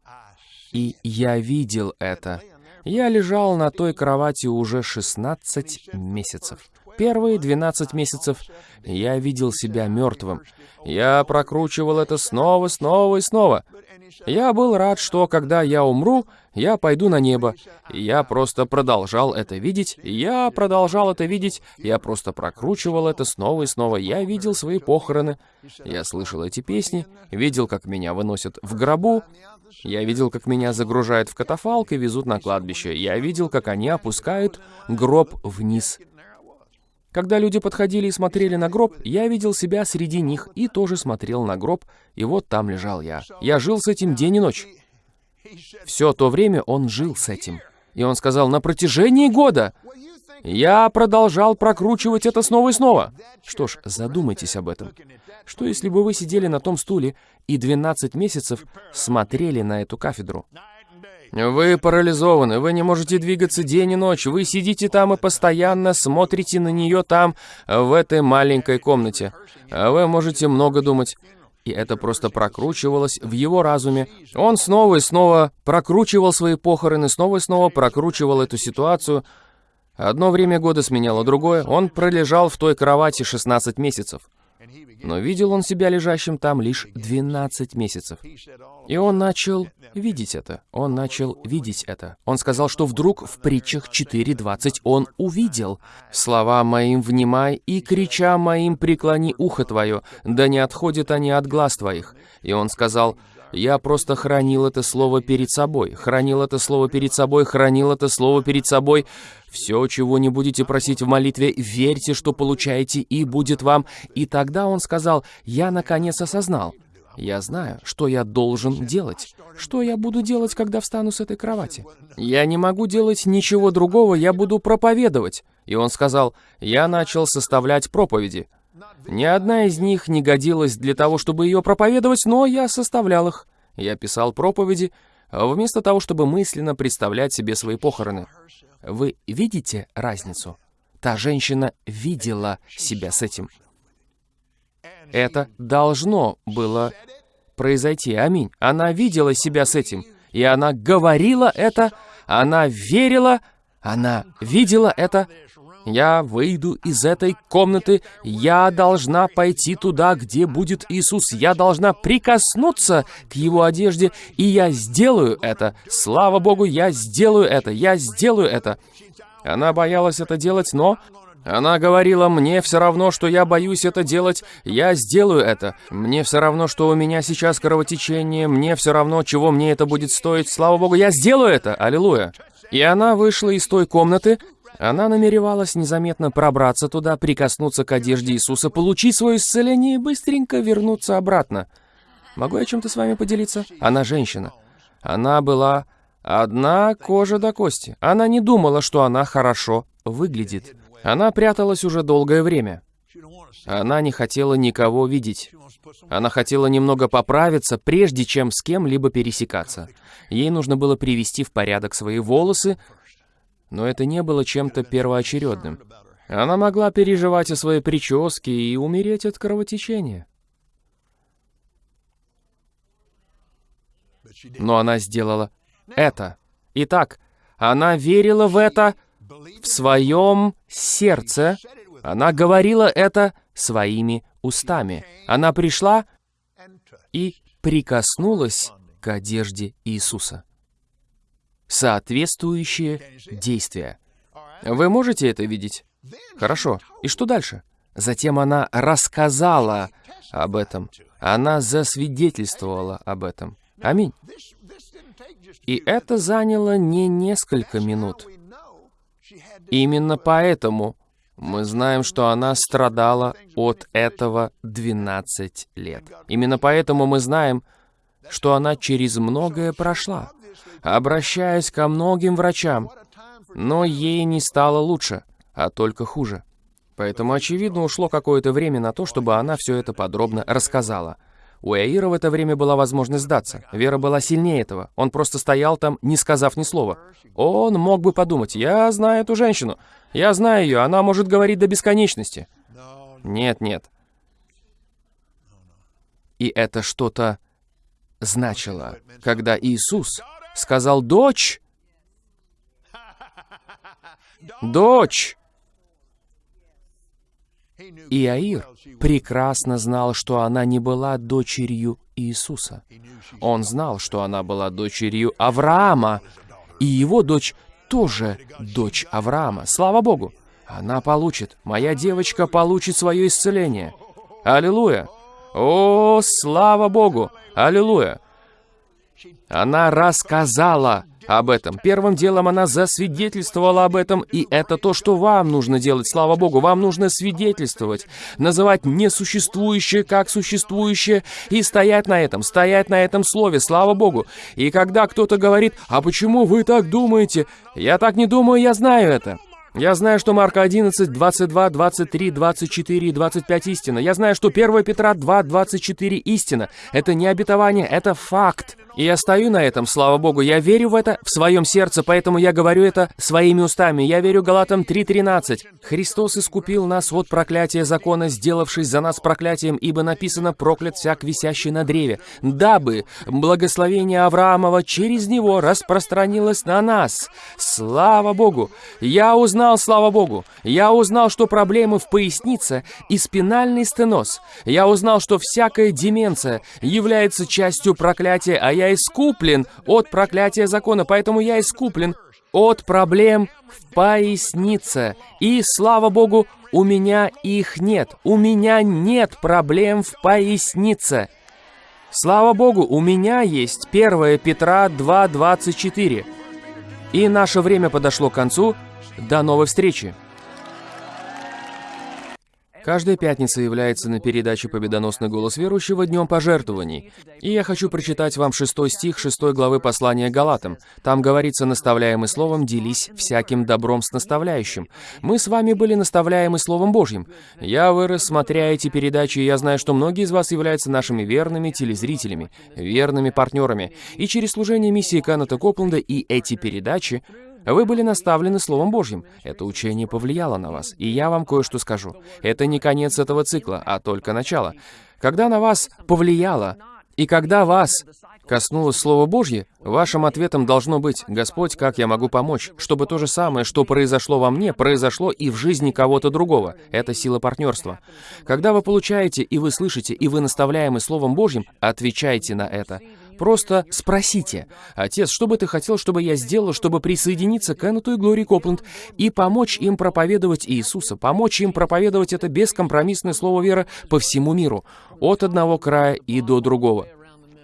S1: и я видел это. Я лежал на той кровати уже 16 месяцев. Первые 12 месяцев я видел себя мертвым. Я прокручивал это снова, снова и снова. Я был рад, что когда я умру, я пойду на небо. я просто продолжал это видеть, я продолжал это видеть, я просто прокручивал это снова и снова. Я видел свои похороны, я слышал эти песни, видел, как меня выносят в гробу, я видел, как меня загружают в катафалк и везут на кладбище. Я видел, как они опускают гроб вниз. Когда люди подходили и смотрели на гроб, я видел себя среди них и тоже смотрел на гроб, и вот там лежал я. Я жил с этим день и ночь. Все то время он жил с этим. И он сказал, на протяжении года я продолжал прокручивать это снова и снова. Что ж, задумайтесь об этом. Что если бы вы сидели на том стуле и 12 месяцев смотрели на эту кафедру? Вы парализованы, вы не можете двигаться день и ночь, вы сидите там и постоянно смотрите на нее там, в этой маленькой комнате. Вы можете много думать. И это просто прокручивалось в его разуме. Он снова и снова прокручивал свои похороны, снова и снова прокручивал эту ситуацию. Одно время года сменяло другое. Он пролежал в той кровати 16 месяцев. Но видел он себя лежащим там лишь 12 месяцев. И он начал видеть это. Он начал видеть это. Он сказал, что вдруг в притчах 4.20 он увидел «Слова моим внимай, и крича моим преклони ухо твое, да не отходят они от глаз твоих». И он сказал я просто хранил это слово перед собой, хранил это слово перед собой, хранил это слово перед собой. Все, чего не будете просить в молитве, верьте, что получаете, и будет вам. И тогда он сказал, я наконец осознал. Я знаю, что я должен делать. Что я буду делать, когда встану с этой кровати? Я не могу делать ничего другого, я буду проповедовать. И он сказал, я начал составлять проповеди. Ни одна из них не годилась для того, чтобы ее проповедовать, но я составлял их. Я писал проповеди, вместо того, чтобы мысленно представлять себе свои похороны. Вы видите разницу? Та женщина видела себя с этим. Это должно было произойти. Аминь. Она видела себя с этим. И она говорила это, она верила, она видела это, я выйду из этой комнаты, я должна пойти туда, где будет Иисус, я должна прикоснуться к Его одежде, и я сделаю это. Слава Богу, я сделаю это, я сделаю это. Она боялась это делать, но она говорила, мне все равно, что я боюсь это делать, я сделаю это. Мне все равно, что у меня сейчас кровотечение, мне все равно, чего мне это будет стоить. Слава Богу, я сделаю это, аллилуйя. И она вышла из той комнаты, она намеревалась незаметно пробраться туда, прикоснуться к одежде Иисуса, получить свое исцеление и быстренько вернуться обратно. Могу я чем-то с вами поделиться? Она женщина. Она была одна кожа до кости. Она не думала, что она хорошо выглядит. Она пряталась уже долгое время. Она не хотела никого видеть. Она хотела немного поправиться, прежде чем с кем-либо пересекаться. Ей нужно было привести в порядок свои волосы, но это не было чем-то первоочередным. Она могла переживать о своей прическе и умереть от кровотечения. Но она сделала это. Итак, она верила в это в своем сердце. Она говорила это своими устами. Она пришла и прикоснулась к одежде Иисуса. Соответствующие действия. Вы можете это видеть? Хорошо. И что дальше? Затем она рассказала об этом. Она засвидетельствовала об этом. Аминь. И это заняло не несколько минут. Именно поэтому мы знаем, что она страдала от этого 12 лет. Именно поэтому мы знаем, что она через многое прошла, обращаясь ко многим врачам, но ей не стало лучше, а только хуже. Поэтому, очевидно, ушло какое-то время на то, чтобы она все это подробно рассказала. У Эира в это время была возможность сдаться. Вера была сильнее этого. Он просто стоял там, не сказав ни слова. Он мог бы подумать, я знаю эту женщину. Я знаю ее, она может говорить до бесконечности. Нет, нет. И это что-то значило, когда Иисус сказал «Дочь! Дочь!» Иаир прекрасно знал, что она не была дочерью Иисуса. Он знал, что она была дочерью Авраама, и его дочь тоже дочь Авраама. Слава Богу! Она получит, моя девочка получит свое исцеление. Аллилуйя! О, слава Богу! Аллилуйя! Она рассказала об этом. Первым делом она засвидетельствовала об этом, и это то, что вам нужно делать, слава Богу. Вам нужно свидетельствовать, называть несуществующее как существующее и стоять на этом, стоять на этом слове, слава Богу. И когда кто-то говорит, а почему вы так думаете? Я так не думаю, я знаю это. Я знаю, что Марка 11, 22, 23, 24 и 25 истина. Я знаю, что 1 Петра 2, 24 истина. Это не обетование, это факт. И я стою на этом, слава Богу, я верю в это в своем сердце, поэтому я говорю это своими устами. Я верю Галатам 3.13. Христос искупил нас от проклятия закона, сделавшись за нас проклятием, ибо написано «проклят всяк висящий на древе», дабы благословение Авраамова через него распространилось на нас. Слава Богу! Я узнал, слава Богу! Я узнал, что проблемы в пояснице и спинальный стеноз. Я узнал, что всякая деменция является частью проклятия, а я я искуплен от проклятия закона, поэтому я искуплен от проблем в пояснице. И, слава Богу, у меня их нет. У меня нет проблем в пояснице. Слава Богу, у меня есть 1 Петра 2.24. И наше время подошло к концу. До новой встречи! Каждая пятница является на передаче «Победоносный голос верующего» днем пожертвований. И я хочу прочитать вам шестой стих шестой главы послания Галатам. Там говорится, наставляемый словом, делись всяким добром с наставляющим. Мы с вами были наставляемы Словом Божьим. Я вырос, смотря эти передачи, и я знаю, что многие из вас являются нашими верными телезрителями, верными партнерами. И через служение миссии Каната Копленда и эти передачи вы были наставлены Словом Божьим. Это учение повлияло на вас. И я вам кое-что скажу. Это не конец этого цикла, а только начало. Когда на вас повлияло, и когда вас коснулось Слово Божье, вашим ответом должно быть «Господь, как я могу помочь?» Чтобы то же самое, что произошло во мне, произошло и в жизни кого-то другого. Это сила партнерства. Когда вы получаете, и вы слышите, и вы наставляемы Словом Божьим, отвечайте на это. Просто спросите, «Отец, что бы ты хотел, чтобы я сделал, чтобы присоединиться к Эннету и Глории Копленд и помочь им проповедовать Иисуса, помочь им проповедовать это бескомпромиссное слово веры по всему миру, от одного края и до другого?»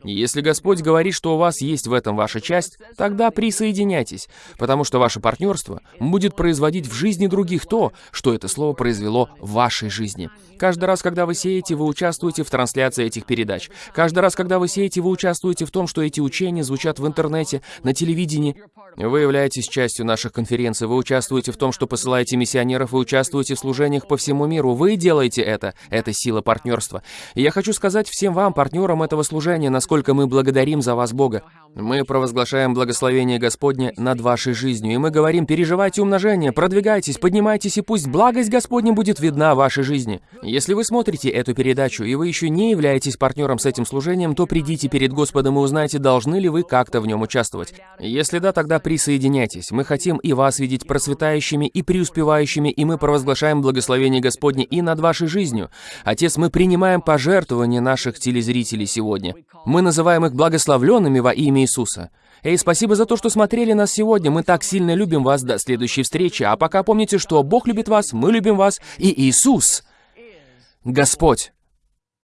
S1: Если Господь говорит, что у вас есть в этом ваша часть, тогда присоединяйтесь, потому что ваше партнерство будет производить в жизни других то, что это слово произвело в вашей жизни. Каждый раз, когда вы сеете, вы участвуете в трансляции этих передач. Каждый раз, когда вы сеете, вы участвуете в том, что эти учения звучат в интернете, на телевидении. Вы являетесь частью наших конференций, вы участвуете в том, что посылаете миссионеров, вы участвуете в служениях по всему миру. Вы делаете это. Это сила партнерства. И я хочу сказать всем вам, партнерам этого служения, насколько мы благодарим за вас, Бога. Мы провозглашаем благословение Господне над вашей жизнью, и мы говорим, переживайте умножение, продвигайтесь, поднимайтесь, и пусть благость Господня будет видна в вашей жизни. Если вы смотрите эту передачу, и вы еще не являетесь партнером с этим служением, то придите перед Господом и узнайте, должны ли вы как-то в нем участвовать. Если да, тогда присоединяйтесь. Мы хотим и вас видеть процветающими и преуспевающими, и мы провозглашаем благословение Господне и над вашей жизнью. Отец, мы принимаем пожертвования наших телезрителей сегодня. Мы называем их благословленными во имя Иисуса. Эй, спасибо за то, что смотрели нас сегодня. Мы так сильно любим вас. До следующей встречи. А пока помните, что Бог любит вас, мы любим вас, и Иисус, Господь.